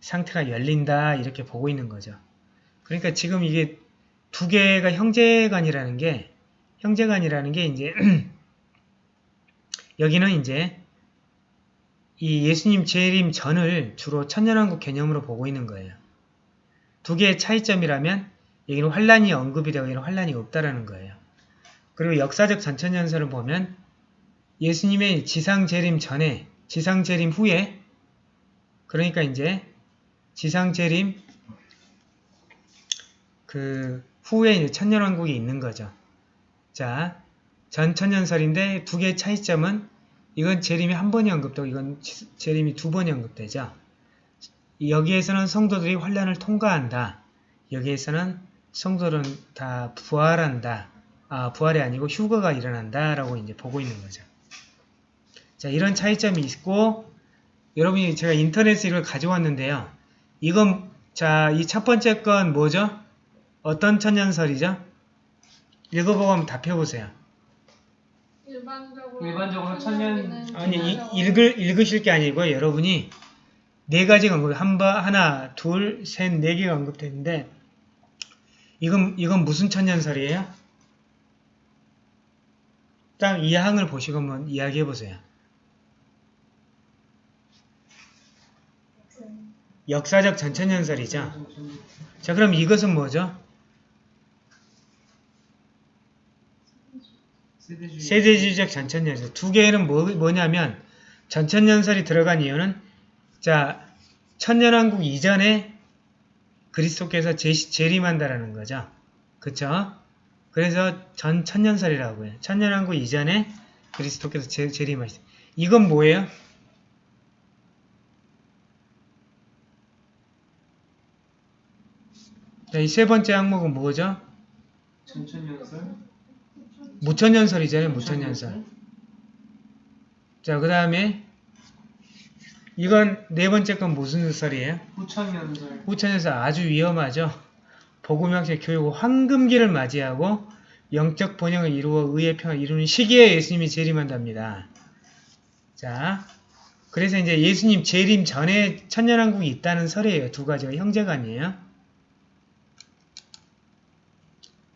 상태가 열린다 이렇게 보고 있는 거죠. 그러니까 지금 이게 두 개가 형제간이라는 게 형제간이라는 게 이제 여기는 이제 이 예수님 재림 전을 주로 천년왕국 개념으로 보고 있는 거예요. 두 개의 차이점이라면 여기는 환란이 언급이 되고 여기는 환란이 없다라는 거예요. 그리고 역사적 전천연설을 보면 예수님의 지상 재림 전에 지상 재림 후에 그러니까 이제 지상 재림 그 후에 이제 천년왕국이 있는 거죠. 자, 전천년설인데 두 개의 차이점은 이건 재림이 한 번이 언급되고 이건 재림이 두 번이 언급되죠. 여기에서는 성도들이 환란을 통과한다. 여기에서는 성도들은 다 부활한다. 아, 부활이 아니고 휴거가 일어난다. 라고 이제 보고 있는 거죠. 자, 이런 차이점이 있고, 여러분이 제가 인터넷에 이걸 가져왔는데요. 이건, 자, 이 첫 번째 건 뭐죠? 어떤 천년설이죠? 읽어보고 한번 답해 보세요. 일반적으로 일반적으로 천년- 아니, 이, 읽을, 읽으실 게 아니고 여러분이 네 가지가 언급, 한 번, 하나, 둘, 셋, 네 개가 언급됐는데, 이건, 이건 무슨 천년설이에요? 딱 이 항을 보시고 한번 이야기해 보세요. 역사적 전천년설이죠. 자, 그럼 이것은 뭐죠? 세대주의. 세대주의적 전천년설. 두 개는 뭐, 뭐냐면, 전천년설이 들어간 이유는, 자, 천년왕국 이전에 그리스도께서 재, 재림한다라는 거죠. 그쵸? 그래서 전 천년설이라고 해요. 천년왕국 이전에 그리스도께서 재, 재림하시다. 이건 뭐예요? 자, 이세 번째 항목은 뭐죠? 전천연설. 무천년설이잖아요. 무천년설. 자, 그 다음에 이건 네 번째 건 무슨 설이에요? 후천연설. 후천에서 아주 위험하죠. 복음학적 교육 황금기를 맞이하고 영적 번영을 이루어 의의 평을 이루는 시기에 예수님이 재림한답니다. 자, 그래서 이제 예수님 재림 전에 천년왕국이 있다는 설이에요. 두 가지가 형제간이에요.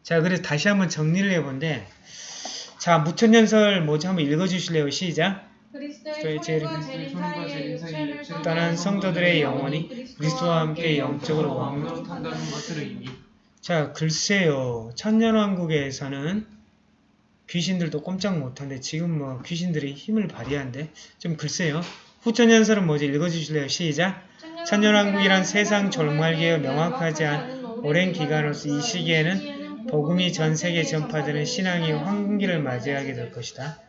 자, 그래서 다시 한번 정리를 해본데 자, 무천년설 뭐지 한번 읽어주실래요? 시작. 그리스도의 재림, 떠난 성도들의 영혼이 그리스도와 함께 영적으로 탄다는 것을 의미. 자, 글쎄요. 천년왕국에서는 귀신들도 꼼짝 못한데 지금 뭐 귀신들이 힘을 발휘한데 좀 글쎄요. 후천년설은 뭐지? 읽어주실래요? 시작. 천년왕국이란 세상 절말기에 명확하지 않은 오랜 기간으로서 이 시기에는 복음이 전 세계에 전파되는 신앙의 황금기를 맞이하게 될 것이다.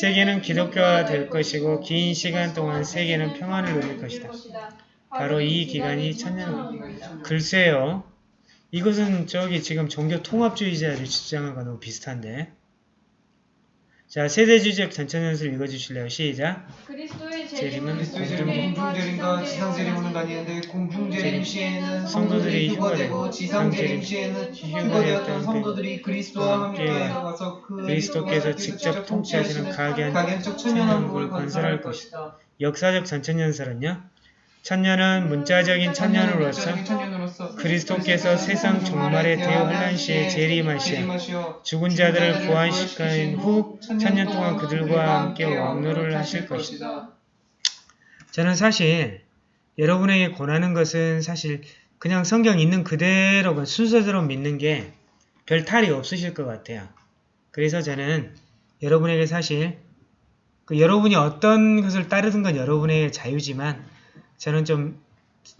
세계는 기독교화 될 것이고 긴 시간 동안 세계는 평안을 누릴 것이다. 바로 이 기간이 천년 글쎄요. 이것은 저기 지금 종교 통합주의자들이 주장한 거 너무 비슷한데. 자, 세대주의적 전천연설 읽어주실래요? 시작. 그리스도의 재림은 공중재림과 지상재림은 아니는데 공중재림 시에는 성도들이 휴거되고 지상재림 시에는 휴거되었던 성도들이 그리스도와 함께 나가서 그 그리스도께서 직접 통치하시는 가견 가견적 천년왕국을 건설할 것이다. 역사적 전천연설은요. 천년은 문자적인 천년으로서 그리스도께서 세상 종말의 대환란 시에 재림하시어 재림하시어 죽은 자들을 부활시킨 후 천년 동안 그들과 함께 왕노를 하실 것이다. 저는 사실 여러분에게 권하는 것은 사실 그냥 성경 있는 그대로 그 순서대로 믿는 게 별 탈이 없으실 것 같아요. 그래서 저는 여러분에게 사실 그 여러분이 어떤 것을 따르든 건 여러분의 자유지만 저는 좀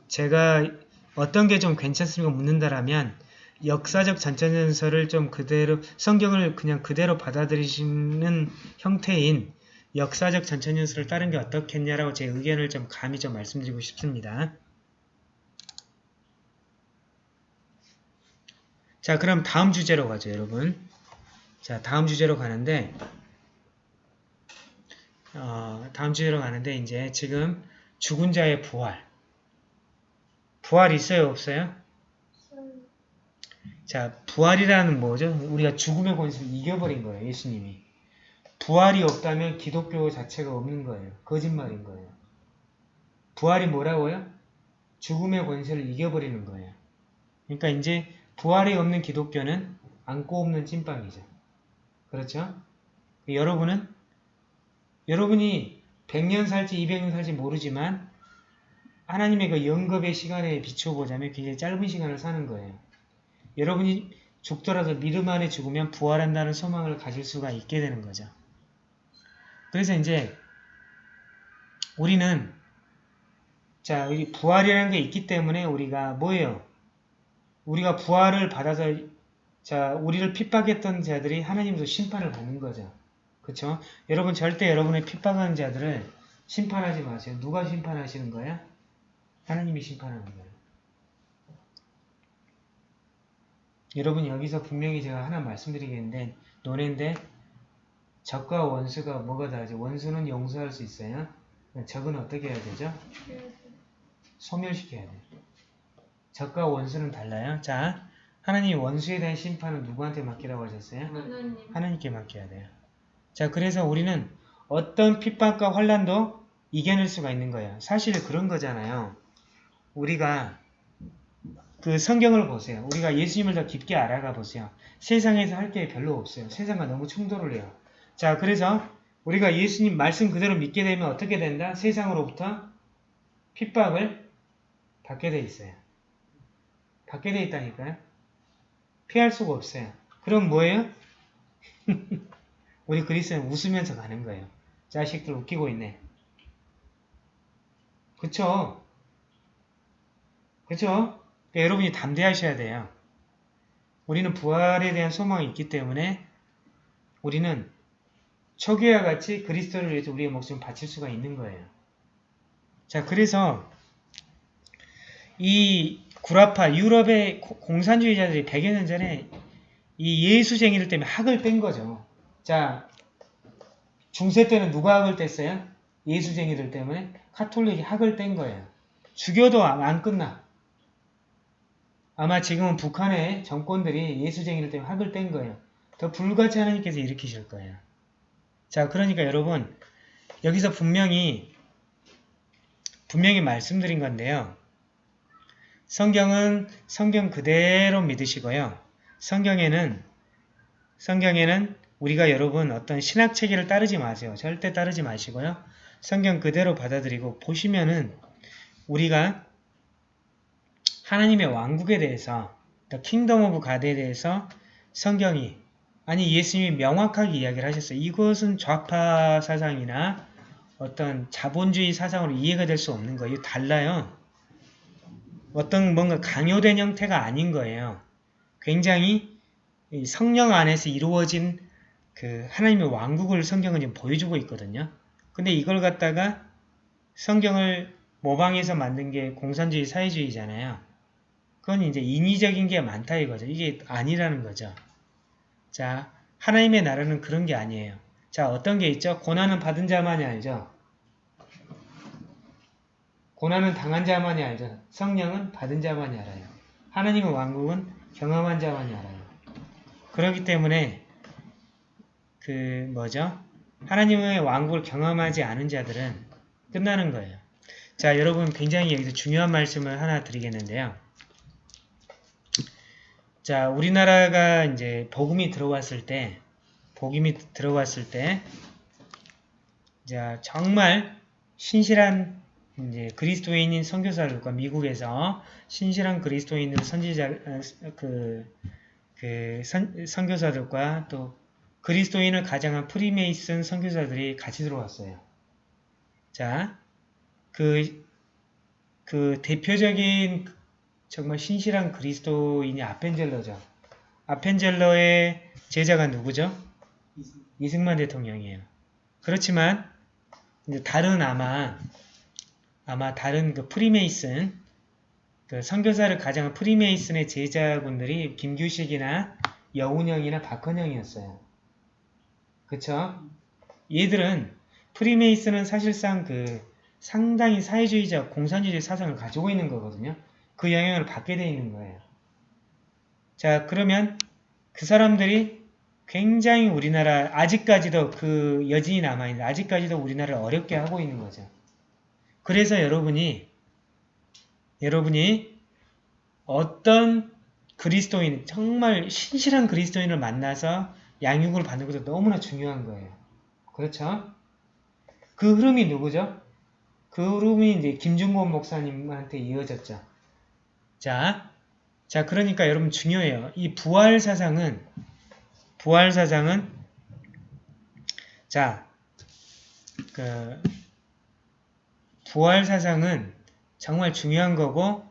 제가 어떤 게 좀 괜찮습니까 묻는다라면 역사적 전천연설을 좀 그대로 성경을 그냥 그대로 받아들이시는 형태인 역사적 전천연설을 따른 게 어떻겠냐라고 제 의견을 좀 감히 좀 말씀드리고 싶습니다. 자 그럼 다음 주제로 가죠 여러분. 자 다음 주제로 가는데 어, 다음 주제로 가는데 이제 지금 죽은 자의 부활 부활 있어요 없어요? 자, 부활이라는 뭐죠? 우리가 죽음의 권세를 이겨버린 거예요, 예수님이. 부활이 없다면 기독교 자체가 없는 거예요. 거짓말인 거예요. 부활이 뭐라고요? 죽음의 권세를 이겨버리는 거예요. 그러니까 이제 부활이 없는 기독교는 안고 없는 찐빵이죠. 그렇죠? 여러분은 여러분이 100년 살지 200년 살지 모르지만 하나님의 그 영겁의 시간에 비춰보자면 굉장히 짧은 시간을 사는 거예요. 여러분이 죽더라도 믿음 안에 죽으면 부활한다는 소망을 가질 수가 있게 되는 거죠. 그래서 이제 우리는 자, 우리 부활이라는 게 있기 때문에 우리가 뭐예요? 우리가 부활을 받아서 자, 우리를 핍박했던 자들이 하나님으로 심판을 받는 거죠. 그렇죠? 여러분 절대 여러분의 핍박하는 자들을 심판하지 마세요. 누가 심판하시는 거야? 하나님이 심판하는 거예요. 여러분 여기서 분명히 제가 하나 말씀드리겠는데 노래인데 적과 원수가 뭐가 다르죠? 원수는 용서할 수 있어요. 적은 어떻게 해야 되죠? 소멸시켜야 돼요. 적과 원수는 달라요. 자, 하나님 원수에 대한 심판은 누구한테 맡기라고 하셨어요? 하나님 하나님께 맡겨야 돼요. 자, 그래서 우리는 어떤 핍박과 환란도 이겨낼 수가 있는 거예요. 사실 그런 거잖아요. 우리가 그 성경을 보세요. 우리가 예수님을 더 깊게 알아가 보세요. 세상에서 할 게 별로 없어요. 세상과 너무 충돌을 해요. 자, 그래서 우리가 예수님 말씀 그대로 믿게 되면 어떻게 된다? 세상으로부터 핍박을 받게 돼 있어요. 받게 돼 있다니까요. 피할 수가 없어요. 그럼 뭐예요? 우리 그리스도는 웃으면서 가는 거예요. 자식들 웃기고 있네. 그쵸? 그쵸? 그러니까 여러분이 담대하셔야 돼요. 우리는 부활에 대한 소망이 있기 때문에 우리는 초기와 같이 그리스도를 위해서 우리의 목숨을 바칠 수가 있는 거예요. 자, 그래서 이 구라파 유럽의 고- 공산주의자들이 100여 년 전에 이 예수쟁이들 때문에 학을 뺀 거죠. 자, 중세 때는 누가 학을 뗐어요? 예수쟁이들 때문에 카톨릭이 학을 뗀 거예요. 죽여도 안- 안 끝나. 아마 지금은 북한의 정권들이 예수쟁이들 때문에 학을 뗀 거예요. 더 불같이 하나님께서 일으키실 거예요. 자, 그러니까 여러분 여기서 분명히 분명히 말씀드린 건데요. 성경은 성경 그대로 믿으시고요. 성경에는 성경에는 우리가 여러분 어떤 신학 체계를 따르지 마세요. 절대 따르지 마시고요. 성경 그대로 받아들이고 보시면은 우리가 하나님의 왕국에 대해서 The Kingdom of God에 대해서 성경이 아니 예수님이 명확하게 이야기를 하셨어요. 이것은 좌파 사상이나 어떤 자본주의 사상으로 이해가 될 수 없는 거예요. 달라요. 어떤 뭔가 강요된 형태가 아닌 거예요. 굉장히 이 성령 안에서 이루어진 그 하나님의 왕국을 성경은 지금 보여주고 있거든요. 근데 이걸 갖다가 성경을 모방해서 만든 게 공산주의 사회주의잖아요. 그건 이제 인위적인 게 많다 이거죠. 이게 아니라는 거죠. 자, 하나님의 나라는 그런 게 아니에요. 자, 어떤 게 있죠? 고난은 받은 자만이 알죠? 고난은 당한 자만이 알죠? 성령은 받은 자만이 알아요. 하나님의 왕국은 경험한 자만이 알아요. 그렇기 때문에 그 뭐죠? 하나님의 왕국을 경험하지 않은 자들은 끝나는 거예요. 자, 여러분 굉장히 여기서 중요한 말씀을 하나 드리겠는데요. 자, 우리나라가 이제 복음이 들어왔을 때, 복음이 들어왔을 때, 자, 정말 신실한 이제 그리스도인인 선교사들과 미국에서 신실한 그리스도인들 선지자 어, 그, 그 선, 선교사들과 또 그리스도인을 가장한 프리메이슨 선교사들이 같이 들어왔어요. 자, 그, 그 대표적인 정말 신실한 그리스도인이 아펜젤러죠. 아펜젤러의 제자가 누구죠? 이승만 대통령이에요. 그렇지만 다른 아마 아마 다른 그 프리메이슨 그 선교사를 가장한 프리메이슨의 제자분들이 김규식이나 여운형이나 박헌형이었어요. 그쵸? 얘들은 프리메이슨은 사실상 그 상당히 사회주의자 공산주의 사상을 가지고 있는 거거든요. 그 영향을 받게 돼 있는 거예요. 자 그러면 그 사람들이 굉장히 우리나라 아직까지도 그 여진이 남아있는데 아직까지도 우리나라를 어렵게 하고 있는 거죠. 그래서 여러분이 여러분이 어떤 그리스도인 정말 신실한 그리스도인을 만나서 양육을 받는 것도 너무나 중요한 거예요. 그렇죠? 그 흐름이 누구죠? 그 흐름이 이제 김중곤 목사님한테 이어졌죠. 자, 자 그러니까 여러분 중요해요. 이 부활 사상은 부활 사상은 자, 그 부활 사상은 정말 중요한 거고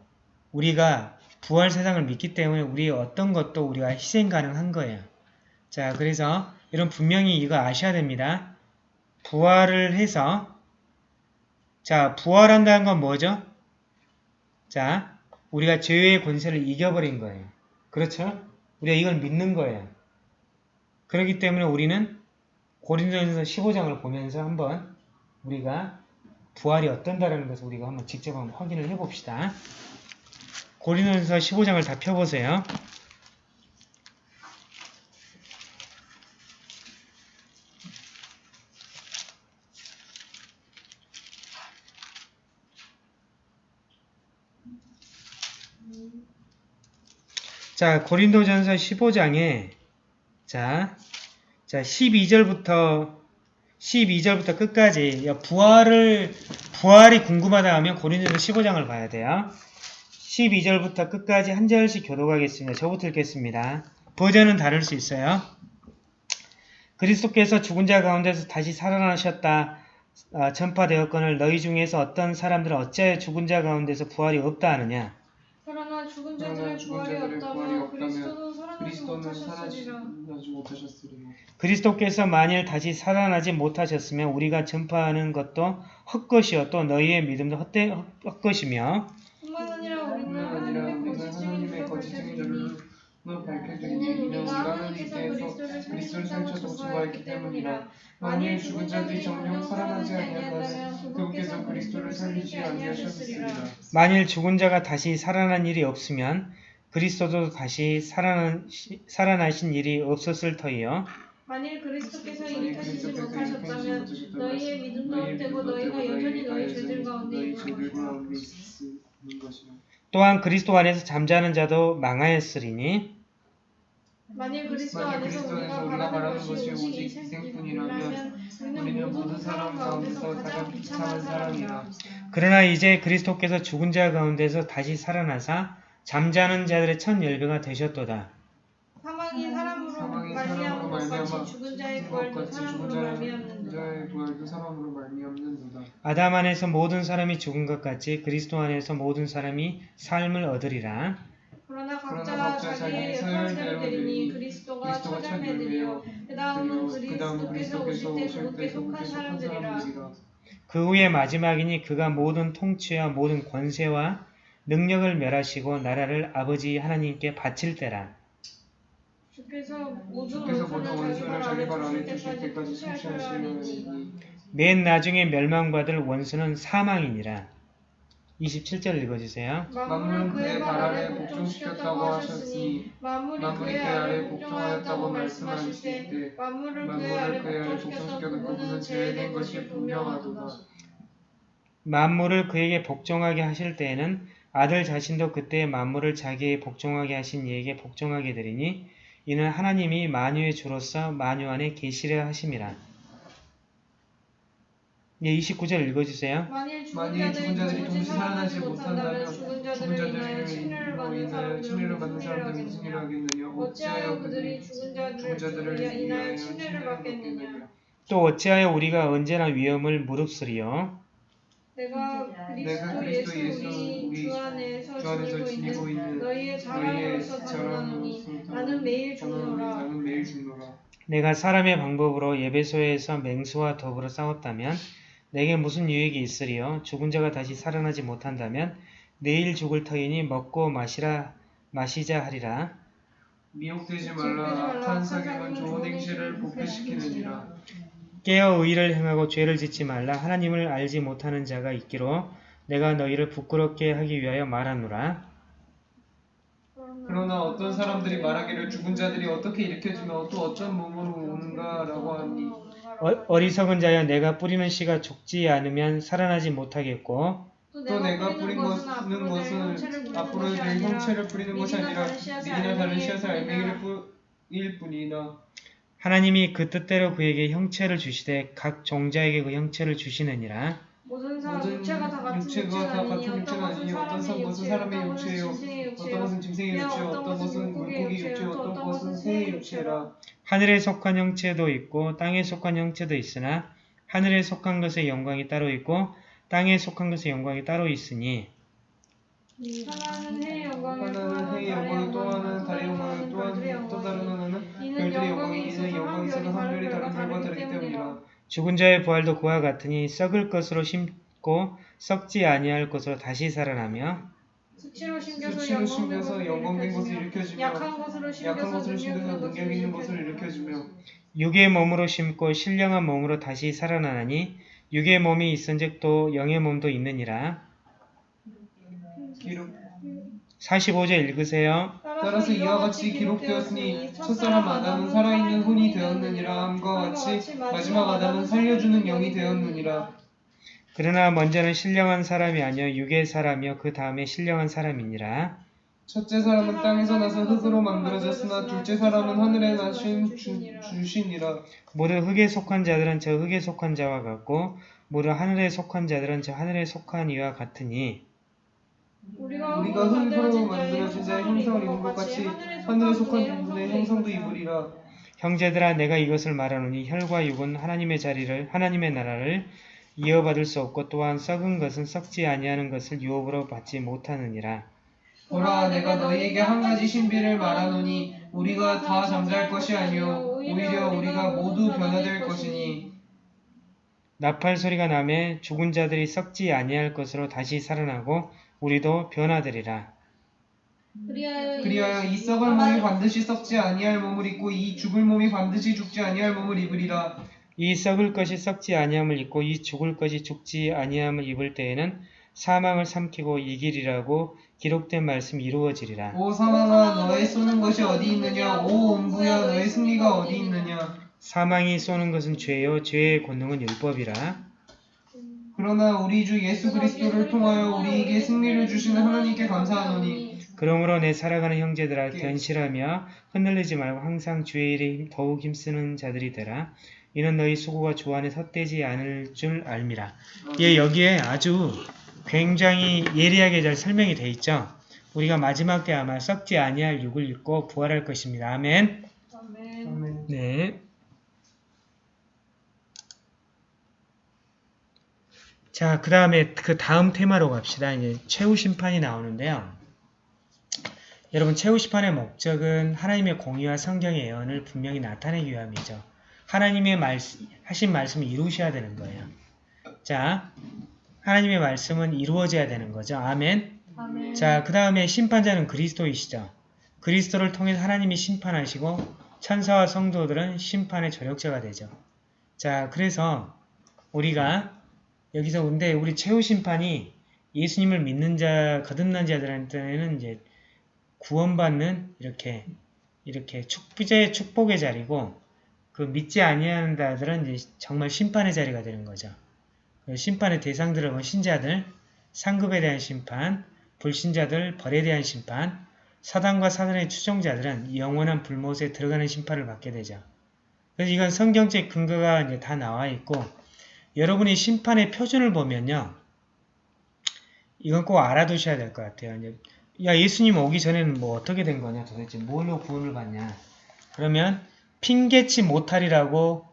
우리가 부활 사상을 믿기 때문에 우리 어떤 것도 우리가 희생 가능한 거예요. 자, 그래서 여러분 분명히 이거 아셔야 됩니다. 부활을 해서 자, 부활한다는 건 뭐죠? 자, 우리가 죄의 권세를 이겨버린 거예요. 그렇죠? 우리가 이걸 믿는 거예요. 그렇기 때문에 우리는 고린도전서 15장을 보면서 한번 우리가 부활이 어떤다라는 것을 우리가 한번 직접 한번 확인을 해봅시다. 고린도전서 15장을 다 펴보세요. 자, 고린도전서 15장에 자, 자 12절부터 12절부터 끝까지 야, 부활을 부활이 궁금하다 하면 고린도전서 15장을 봐야 돼요. 12절부터 끝까지 한 절씩 교독하겠습니다. 저부터 읽겠습니다. 버전은 다를 수 있어요. 그리스도께서 죽은 자 가운데서 다시 살아나셨다 아, 전파되었거늘 너희 중에서 어떤 사람들은 어찌하여 죽은 자 가운데서 부활이 없다 하느냐 그러나 죽은 그러나 자들의 죽은 부활이 자들의 부활이 없다면 없다면 그리스도도 살아나지 그리스도는 못하셨으리라. 살아나지 못하셨으리라. 그리스도께서 만일 다시 살아나지 못하셨으면 우리가 전파하는 것도 헛것이요 또 너희의 믿음도 헛되, 헛, 헛것이며 뿐만 아니라 우리는 뿐만 아니라 하나님의 우리는 거짓 하나님의 증인으로 거짓 밝혀지니 증인으로 밝혀지니 이는 우리가 하나님께서 그리스도를 증거했기 증거했기 때문이라. 만일 죽은 자들이 정령 살아나지 아니한다면 그분께서 그리스도를 살리지 아니하셨으리라. 만일 죽은 자가 다시 살아난 일이 없으면 그리스도도 다시 살아난, 살아나신 일이 없었을 터이요 만일 그리스도께서 이미 타시지 못하셨다면 너희의 믿음도 믿음도 너희가 여전히 너희 죄들 가운데 있는 것이라. 또한 그리스도 안에서 잠자는 자도 망하였으리니 만일 그리스도 안에서 그리스도 우리가 안에서 우리가 바라는 바라는 것이 오직 이생뿐이라면 우리는 모든 사람 가운데서 가장 비참한 사람이라. 그러나 이제 그리스도께서 죽은 자 가운데서 다시 살아나사 잠자는 자들의 첫 열배가 되셨도다. 사망이 사람으로 말미암아 같이 죽은 자의 부활도 사람으로 말미암는도다. 아담 안에서 모든 사람이 죽은 것 같이 그리스도 안에서 모든 사람이 삶을 얻으리라. 그러나 각자 그러나 각자 사람대로 사람대로 되리니 그리스도가 첫열매되리요 그 다음은 그 그리스도께서 오실 때 그분께 때 속한 사람들이라. 그 후에 마지막이니 그가 모든 통치와 모든 권세와 능력을 멸하시고 나라를 아버지 하나님께 바칠 때라. 주께서 모든 원수를 자기 발 아래 자기 두실 때까지 맨 나중에 멸망받을 원수는 사망이니라. 27절 읽어주세요. 만물은 그의 발 아래 복종시켰다고 하셨으니 만물이 그의 아래 복종하였다고 말씀하실 때 만물을 그의 아래 복종시켰던 그분은 제외된 것이 분명하도다. 만물을 그에게 복종하게 하실 때에는 아들 자신도 그때 만물을 자기에 복종하게 하신 이에게 복종하게 되리니 이는 하나님이 만유의 주로서 만유 안에 계시려 하심이라. 예, 29절 읽어주세요. 만일 죽은 자들이 동시 살아나지 못한다면 죽은 자들을 인하여 침례를 받는 인하여 사람들은 침례를 받는 무슨 일을 사람들은 무슨 일을 하겠느냐 어찌하여 그들이 죽은 자들을 인하여 침례를 받겠느냐 또 어찌하여 우리가 언제나 위험을 무릅쓰리요? 내가 그리스도 예수 우리 주 안에서 지니고 있는 너희의 자랑으로서 죽노라 나는 매일 죽노라. 내가 사람의 방법으로 예배소에서 맹수와 더불어 싸웠다면 내게 무슨 유익이 있으리요? 죽은 자가 다시 살아나지 못한다면 내일 죽을 터이니 먹고 마시라 마시자 하리라. 미혹되지 말라 악한 사경은 좋은 행실을 복회시키느니라. 깨어 의를 행하고 죄를 짓지 말라 하나님을 알지 못하는 자가 있기로 내가 너희를 부끄럽게 하기 위하여 말하노라. 그러나 어떤 사람들이 말하기를 죽은 자들이 어떻게 일으켜지며 또 어떤 몸으로 오는가라고 하니 어, 어리석은 자여 내가 뿌리는 씨가 죽지 않으면 살아나지 못하겠고 또 내가 뿌리는 것은 것은 앞으로 될 형체를 뿌리는 것이 아니라 믿으나 다른 씨앗을 알맹이를 뿌릴 뿐이나 하나님이 그 뜻대로 그에게 형체를 주시되 각 종자에게 그 형체를 주시느니라. 모든 사람 모든 육체가 다 같은 육체가 육체가 다 아니니 같은 어떤 육체가 아니니 어떤 것은 육체 사람의 육체요 어떤 것은 짐승의 육체 어떤 것은 물고기 육체 어떤 것은 새의 육체라. 하늘에 속한 형체도 있고 땅에 속한 형체도 있으나 하늘에 속한 것의 영광이 따로 있고 땅에 속한 것의 영광이 따로 있으니 하나는 해의 영광을 또 하나는 달의 영광을 또 하나는 또 다른 하나는 별들의 영광이 이는 영광이 있어서 한 별이 다른 별과 다르기 때문이라 죽은 자의 부활도 그와 같으니 썩을 것으로 심고 썩지 아니할 것으로 다시 살아나며 수치로 심겨서 영광된 것을 일으켜주며 약한 것으로 심겨서 능력 능력 있는 것을 일으켜주며 육의 몸으로 심고 신령한 몸으로 다시 살아나니 육의 몸이 있은즉 또 영의 몸도 있느니라. 기록 45절 읽으세요. 따라서 이와 같이 기록되었으니 첫사람 아담은 살아있는 혼이 되었느니라 함과 같이 마지막 아담은 살려주는 영이 되었느니라 그러나 먼저는 신령한 사람이 아니요 육의 사람이요 그 다음에 신령한 사람이니라. 첫째 사람은 땅에서 나서 흙으로 만들어졌으나 둘째 사람은 하늘에 나신 주, 주신이라 모두 흙에 속한 자들은 저 흙에 속한 자와 같고 모두 하늘에 속한 자들은 저 하늘에 속한 이와 같으니 우리가 우리가 흙으로 만들어진 자의 형상을 입은 것 같이 하늘에 속한 분의 형상도 입으리라. 형제들아 내가 이것을 말하노니 혈과 육은 하나님의 자리를 하나님의 나라를 이어받을 수 없고 또한 썩은 것은 썩지 아니하는 것을 유업으로 받지 못하느니라. 보라 내가 너희에게 한 가지 신비를 말하노니 우리가 다 잠잘 것이 아니요 오히려 우리가 모두 변화될 것이니. 나팔 소리가 나매 죽은 자들이 썩지 아니할 것으로 다시 살아나고 우리도 변화되리라. 그리하여 이 썩을 몸이 반드시 썩지 아니할 몸을 입고 이 죽을 몸이 반드시 죽지 아니할 몸을 입으리라 이 썩을 것이 썩지 아니함을 입고 이 죽을 것이 죽지 아니함을 입을 때에는 사망을 삼키고 이길이라고 기록된 말씀이 이루어지리라. 오 사망아 너의 쏘는 것이 어디 있느냐 오 음부야 너의 승리가 어디 있느냐 사망이 쏘는 것은 죄요 죄의 권능은 율법이라. 그러나 우리 주 예수 그리스도를 통하여 우리에게 승리를 주시는 하나님께 감사하노니 그러므로 내 살아가는 형제들아 견실하며 흔들리지 말고 항상 주의 일에 더욱 힘쓰는 자들이 되라. 이는 너희 수고가 주 안에 헛되지 않을 줄 알미라. 예, 여기에 아주 굉장히 예리하게 잘 설명이 돼 있죠. 우리가 마지막 때 아마 썩지 아니할 육을 입고 부활할 것입니다. 아멘. 네. 자, 그 다음에 그 다음 테마로 갑시다. 이제 최후 심판이 나오는데요. 여러분, 최후 심판의 목적은 하나님의 공의와 성경의 예언을 분명히 나타내기 위함이죠. 하나님의 말씀, 하신 말씀을 이루셔야 되는 거예요. 자, 하나님의 말씀은 이루어져야 되는 거죠. 아멘. 아멘. 자, 그 다음에 심판자는 그리스도이시죠. 그리스도를 통해 하나님이 심판하시고 천사와 성도들은 심판의 조력자가 되죠. 자, 그래서 우리가 여기서 근데 우리 최후 심판이 예수님을 믿는 자, 거듭난 자들한테는 이제 구원받는 이렇게 이렇게 축부자의 축복의 자리고 그 믿지 아니하는 자들은 이제 정말 심판의 자리가 되는 거죠. 그 심판의 대상들은 뭐 신자들, 상급에 대한 심판, 불신자들, 벌에 대한 심판, 사단과 사단의 추종자들은 영원한 불못에 들어가는 심판을 받게 되죠. 그래서 이건 성경적 근거가 이제 다 나와 있고 여러분이 심판의 표준을 보면요. 이건 꼭 알아두셔야 될 것 같아요. 이제 야 예수님 오기 전에는 뭐 어떻게 된 거냐 도대체 뭘로 구원을 받냐 그러면 핑계치 못하리라고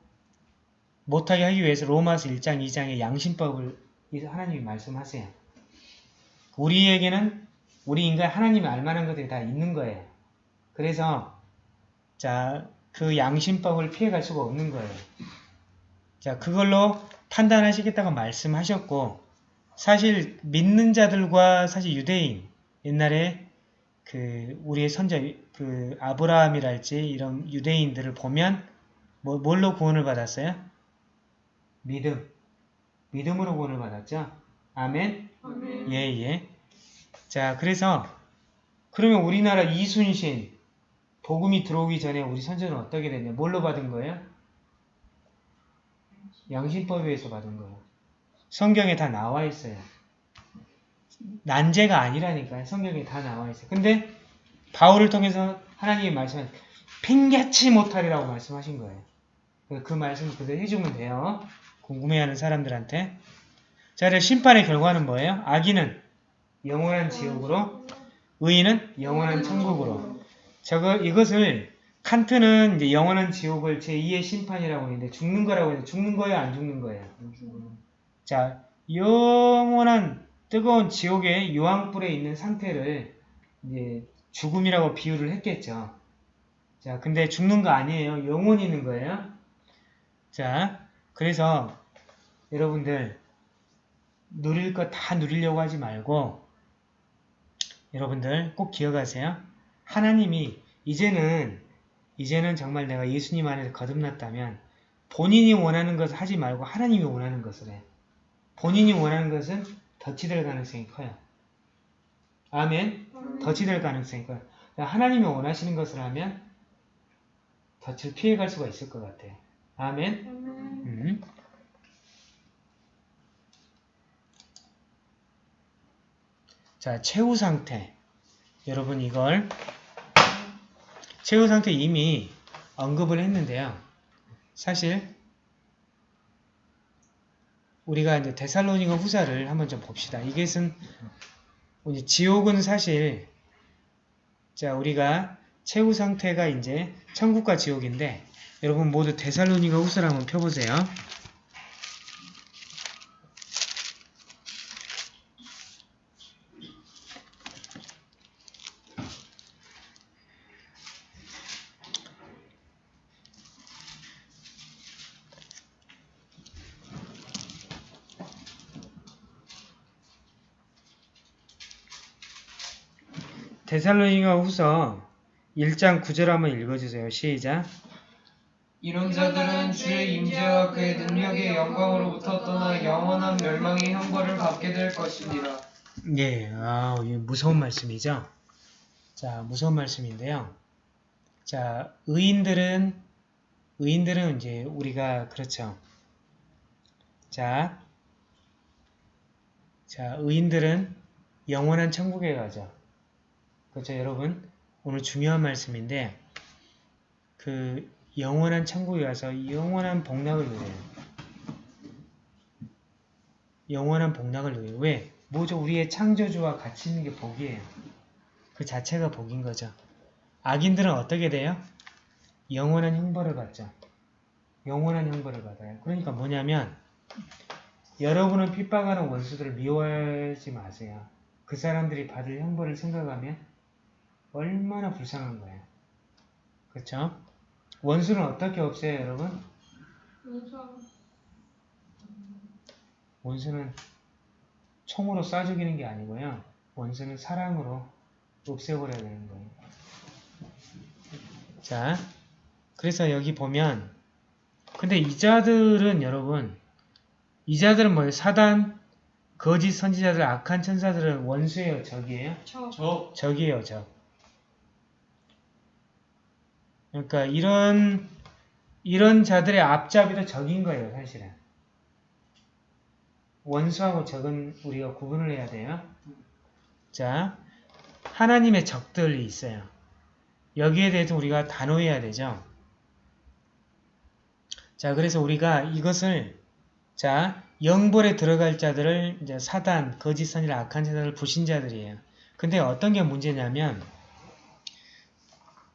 못하게 하기 위해서 로마서 1장 2장의 양심법을 하나님이 말씀하세요. 우리에게는 우리 인간 하나님이 알만한 것들이 다 있는 거예요. 그래서 자 그 양심법을 피해갈 수가 없는 거예요. 자 그걸로 판단하시겠다고 말씀하셨고 사실 믿는 자들과 사실 유대인 옛날에 그 우리의 선자 그 아브라함이랄지 이런 유대인들을 보면 뭐, 뭘로 구원을 받았어요? 믿음. 믿음으로 구원을 받았죠. 아멘. 아멘. 예, 예. 자, 그래서 그러면 우리나라 이순신 복음이 들어오기 전에 우리 선조는 어떻게 됐냐? 뭘로 받은 거예요? 양심법에 의해서 받은 거예요. 성경에 다 나와 있어요. 난제가 아니라니까요. 성경에 다 나와 있어요. 근데 바울을 통해서 하나님이 말씀한 핑계치 못하리라고 말씀하신 거예요. 그 말씀 그대로 해주면 돼요. 궁금해하는 사람들한테. 자, 그래서 심판의 결과는 뭐예요? 악인은 영원한 지옥으로, 의인은 영원한 천국으로. 저거 이것을 칸트는 이제 영원한 지옥을 제2의 심판이라고 했는데 죽는 거라고 했는데 죽는 거예요, 안 죽는 거예요? 자, 영원한 뜨거운 지옥의 유황불에 있는 상태를 이제 죽음이라고 비유를 했겠죠. 자, 근데 죽는 거 아니에요. 영원히 있는 거예요. 자, 그래서 여러분들 누릴 거 다 누리려고 하지 말고 여러분들 꼭 기억하세요. 하나님이 이제는 이제는 정말 내가 예수님 안에서 거듭났다면 본인이 원하는 것을 하지 말고 하나님이 원하는 것을 해. 본인이 원하는 것은 덫이 될 가능성이 커요. 아멘. 덫이 될 가능성이 커요. 하나님이 원하시는 것을 하면 덫을 피해갈 수가 있을 것 같아요. 아멘. 음. 자, 최후 상태. 여러분 이걸 최후 상태 이미 언급을 했는데요. 사실 우리가 이제 데살로니가 후사를 한번 좀 봅시다. 이것은 이제 지옥은 사실 자 우리가 최후 상태가 이제 천국과 지옥인데 여러분 모두 데살로니가 후서를 한번 펴보세요. 데살로니가 후서 1장 9절 한번 읽어주세요. 시작. 이런 자들은 주의 임재와 그의 능력의 영광으로부터 떠나 영원한 멸망의 형벌을 받게 될 것입니다. 예, 아, 이 무서운 말씀이죠. 자, 무서운 말씀인데요. 자, 의인들은 의인들은 이제 우리가 그렇죠. 자, 자, 의인들은 영원한 천국에 가죠. 그렇죠, 여러분? 오늘 중요한 말씀인데 그 영원한 천국에 가서 영원한 복락을 누려요. 영원한 복락을 누려요. 왜? 뭐죠? 우리의 창조주와 같이 있는 게 복이에요. 그 자체가 복인 거죠. 악인들은 어떻게 돼요? 영원한 형벌을 받죠. 영원한 형벌을 받아요. 그러니까 뭐냐면 여러분은 핍박하는 원수들을 미워하지 마세요. 그 사람들이 받을 형벌을 생각하면 얼마나 불쌍한 거예요. 그렇죠? 원수는 어떻게 없애요, 여러분? 원수는 총으로 쏴 죽이는 게 아니고요. 원수는 사랑으로 없애버려야 되는 거예요. 자, 그래서 여기 보면 근데 이자들은 여러분 이자들은 뭐예요? 사단, 거짓 선지자들, 악한 천사들은 원수예요, 적이에요? 저저 적이에요, 적. 그러니까 이런 이런 자들의 앞잡이도 적인 거예요, 사실은. 원수하고 적은 우리가 구분을 해야 돼요. 자, 하나님의 적들이 있어요. 여기에 대해서 우리가 단호해야 되죠. 자, 그래서 우리가 이것을 자, 영벌에 들어갈 자들을 이제 사단, 거짓 선이라 악한 자들을 부신자들이에요. 근데 어떤 게 문제냐면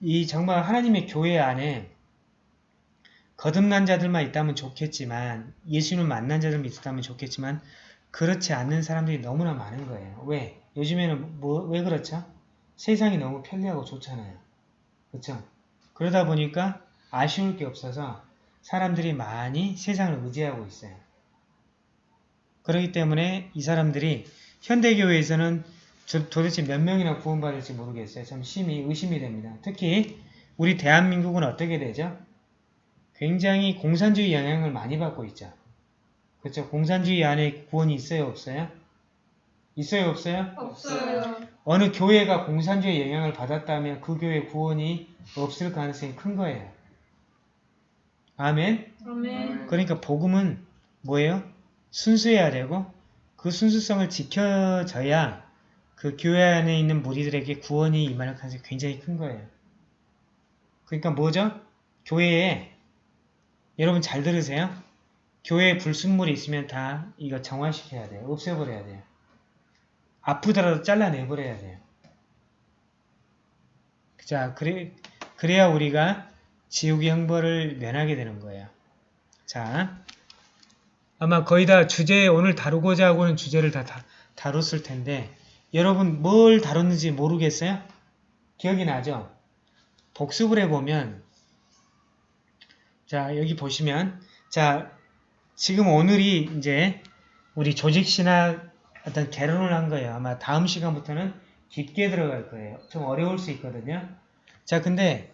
이 정말 하나님의 교회 안에 거듭난 자들만 있다면 좋겠지만 예수는 만난 자들만 있었다면 좋겠지만 그렇지 않는 사람들이 너무나 많은 거예요. 왜? 요즘에는 뭐, 왜 그렇죠? 세상이 너무 편리하고 좋잖아요. 그렇죠? 그러다 보니까 아쉬울 게 없어서 사람들이 많이 세상을 의지하고 있어요. 그렇기 때문에 이 사람들이 현대교회에서는 도- 도대체 몇 명이나 구원받을지 모르겠어요. 참 심히 의심이 됩니다. 특히 우리 대한민국은 어떻게 되죠? 굉장히 공산주의 영향을 많이 받고 있죠. 그렇죠? 공산주의 안에 구원이 있어요? 없어요? 있어요? 없어요? 없어요. 어느 교회가 공산주의 영향을 받았다면 그 교회 구원이 없을 가능성이 큰 거예요. 아멘? 아멘. 그러니까 복음은 뭐예요? 순수해야 되고 그 순수성을 지켜져야 그 교회 안에 있는 무리들에게 구원이 임할 가능성이 굉장히 큰 거예요. 그러니까 뭐죠? 교회에 여러분 잘 들으세요. 교회에 불순물이 있으면 다 이거 정화시켜야 돼요. 없애버려야 돼요. 아프더라도 잘라내버려야 돼요. 자, 그래, 그래야 우리가 지옥의 형벌을 면하게 되는 거예요. 자, 아마 거의 다 주제 오늘 다루고자 하고는 주제를 다, 다 다뤘을 텐데 여러분 뭘 다뤘는지 모르겠어요? 기억이 나죠? 복습을 해보면 자 여기 보시면 자 지금 오늘이 이제 우리 조직신학 어떤 개론을 한 거예요. 아마 다음 시간부터는 깊게 들어갈 거예요. 좀 어려울 수 있거든요. 자 근데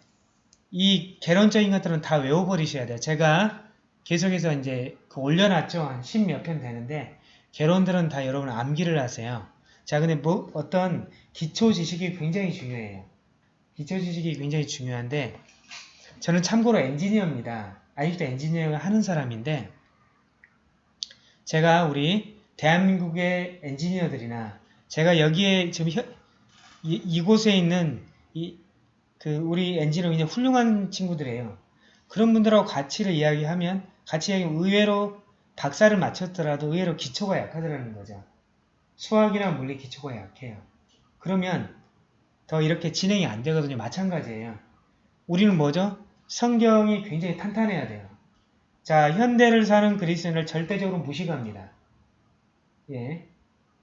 이 개론적인 것들은 다 외워버리셔야 돼요. 제가 계속해서 이제 그 올려놨죠. 한 십 몇 편 되는데 개론들은 다 여러분 암기를 하세요. 자 근데 뭐 어떤 기초 지식이 굉장히 중요해요. 기초 지식이 굉장히 중요한데 저는 참고로 엔지니어입니다. 아직도 엔지니어를 하는 사람인데 제가 우리 대한민국의 엔지니어들이나 제가 여기에 지금 현- 이, 이곳에 있는 이, 그 우리 엔지니어 굉장히 훌륭한 친구들이에요. 그런 분들하고 가치를 이야기하면 같이 이야기 의외로 박사를 마쳤더라도 의외로 기초가 약하더라는 거죠. 수학이나 물리 기초가 약해요. 그러면 더 이렇게 진행이 안 되거든요. 마찬가지예요. 우리는 뭐죠? 성경이 굉장히 탄탄해야 돼요. 자, 현대를 사는 그리스도인을 절대적으로 무시합니다. 예.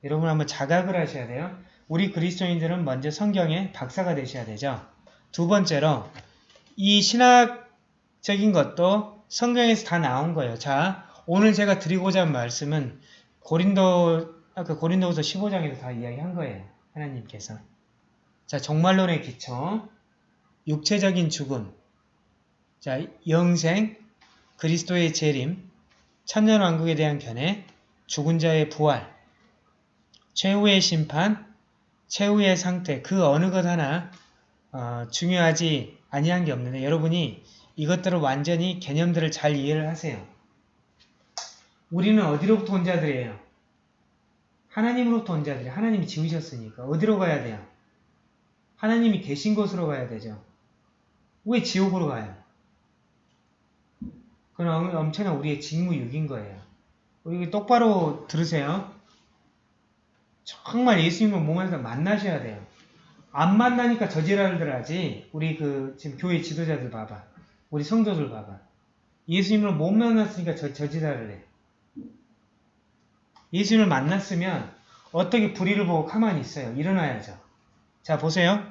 여러분 한번 자각을 하셔야 돼요. 우리 그리스도인들은 먼저 성경의 박사가 되셔야 되죠. 두 번째로 이 신학적인 것도 성경에서 다 나온 거예요. 자, 오늘 제가 드리고자 한 말씀은 고린도 아까 고린도후서 15장에서 다 이야기한 거예요. 하나님께서. 자, 종말론의 기초, 육체적인 죽음, 자, 영생, 그리스도의 재림, 천년왕국에 대한 견해, 죽은 자의 부활, 최후의 심판, 최후의 상태, 그 어느 것 하나 어, 중요하지 아니한 게 없는데 여러분이 이것들을 완전히 개념들을 잘 이해를 하세요. 우리는 어디로부터 온 자들이에요? 하나님으로부터 온 자들이 하나님이 지으셨으니까 어디로 가야 돼요? 하나님이 계신 곳으로 가야 되죠. 왜 지옥으로 가요? 그건 엄청난 우리의 직무유기인 거예요. 우리 똑바로 들으세요. 정말 예수님을 몸에서 만나셔야 돼요. 안 만나니까 저지랄들 하지. 우리 그 지금 교회 지도자들 봐봐. 우리 성도들 봐봐. 예수님을 못 만났으니까 저, 저지랄을 해. 예수님을 만났으면 어떻게 불의를 보고 가만히 있어요. 일어나야죠. 자 보세요.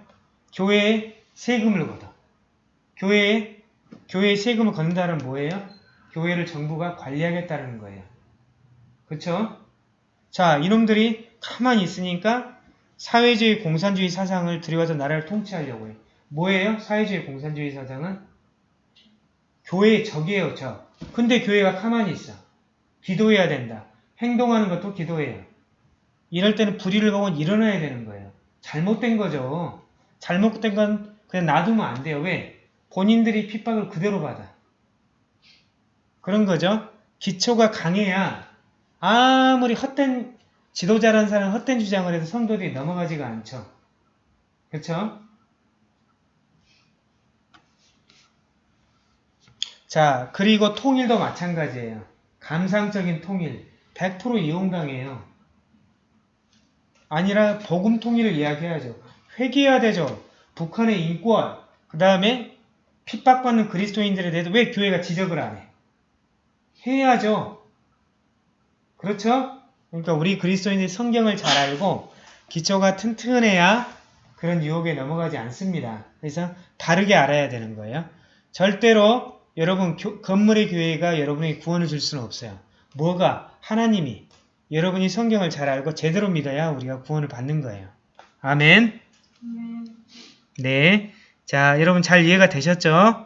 교회에 세금을 걷어. 교회에 교회에 세금을 걷는다는 뭐예요? 교회를 정부가 관리하겠다는 거예요. 그쵸? 자 이놈들이 가만히 있으니까 사회주의 공산주의 사상을 들여와서 나라를 통치하려고 해요. 뭐예요? 사회주의 공산주의 사상은? 교회의 적이에요, 적. 근데 교회가 가만히 있어. 기도해야 된다. 행동하는 것도 기도해요. 이럴 때는 불의를 보고 일어나야 되는 거예요. 잘못된 거죠. 잘못된 건 그냥 놔두면 안 돼요. 왜? 본인들이 핍박을 그대로 받아. 그런 거죠. 기초가 강해야 아무리 헛된 지도자라는 사람은 헛된 주장을 해도 성도들이 넘어가지가 않죠. 그렇죠? 자, 그리고 통일도 마찬가지예요. 감상적인 통일. 100% 이용당해요. 아니라 복음 통일을 이야기해야죠. 회개해야 되죠. 북한의 인권, 그 다음에 핍박받는 그리스도인들에 대해서 왜 교회가 지적을 안 해? 해야죠. 그렇죠? 그러니까 우리 그리스도인들이 성경을 잘 알고 기초가 튼튼해야 그런 유혹에 넘어가지 않습니다. 그래서 다르게 알아야 되는 거예요. 절대로 여러분 교- 건물의 교회가 여러분에게 구원을 줄 수는 없어요. 뭐가? 하나님이 여러분이 성경을 잘 알고 제대로 믿어야 우리가 구원을 받는 거예요. 아멘. 네. 자, 여러분 잘 이해가 되셨죠?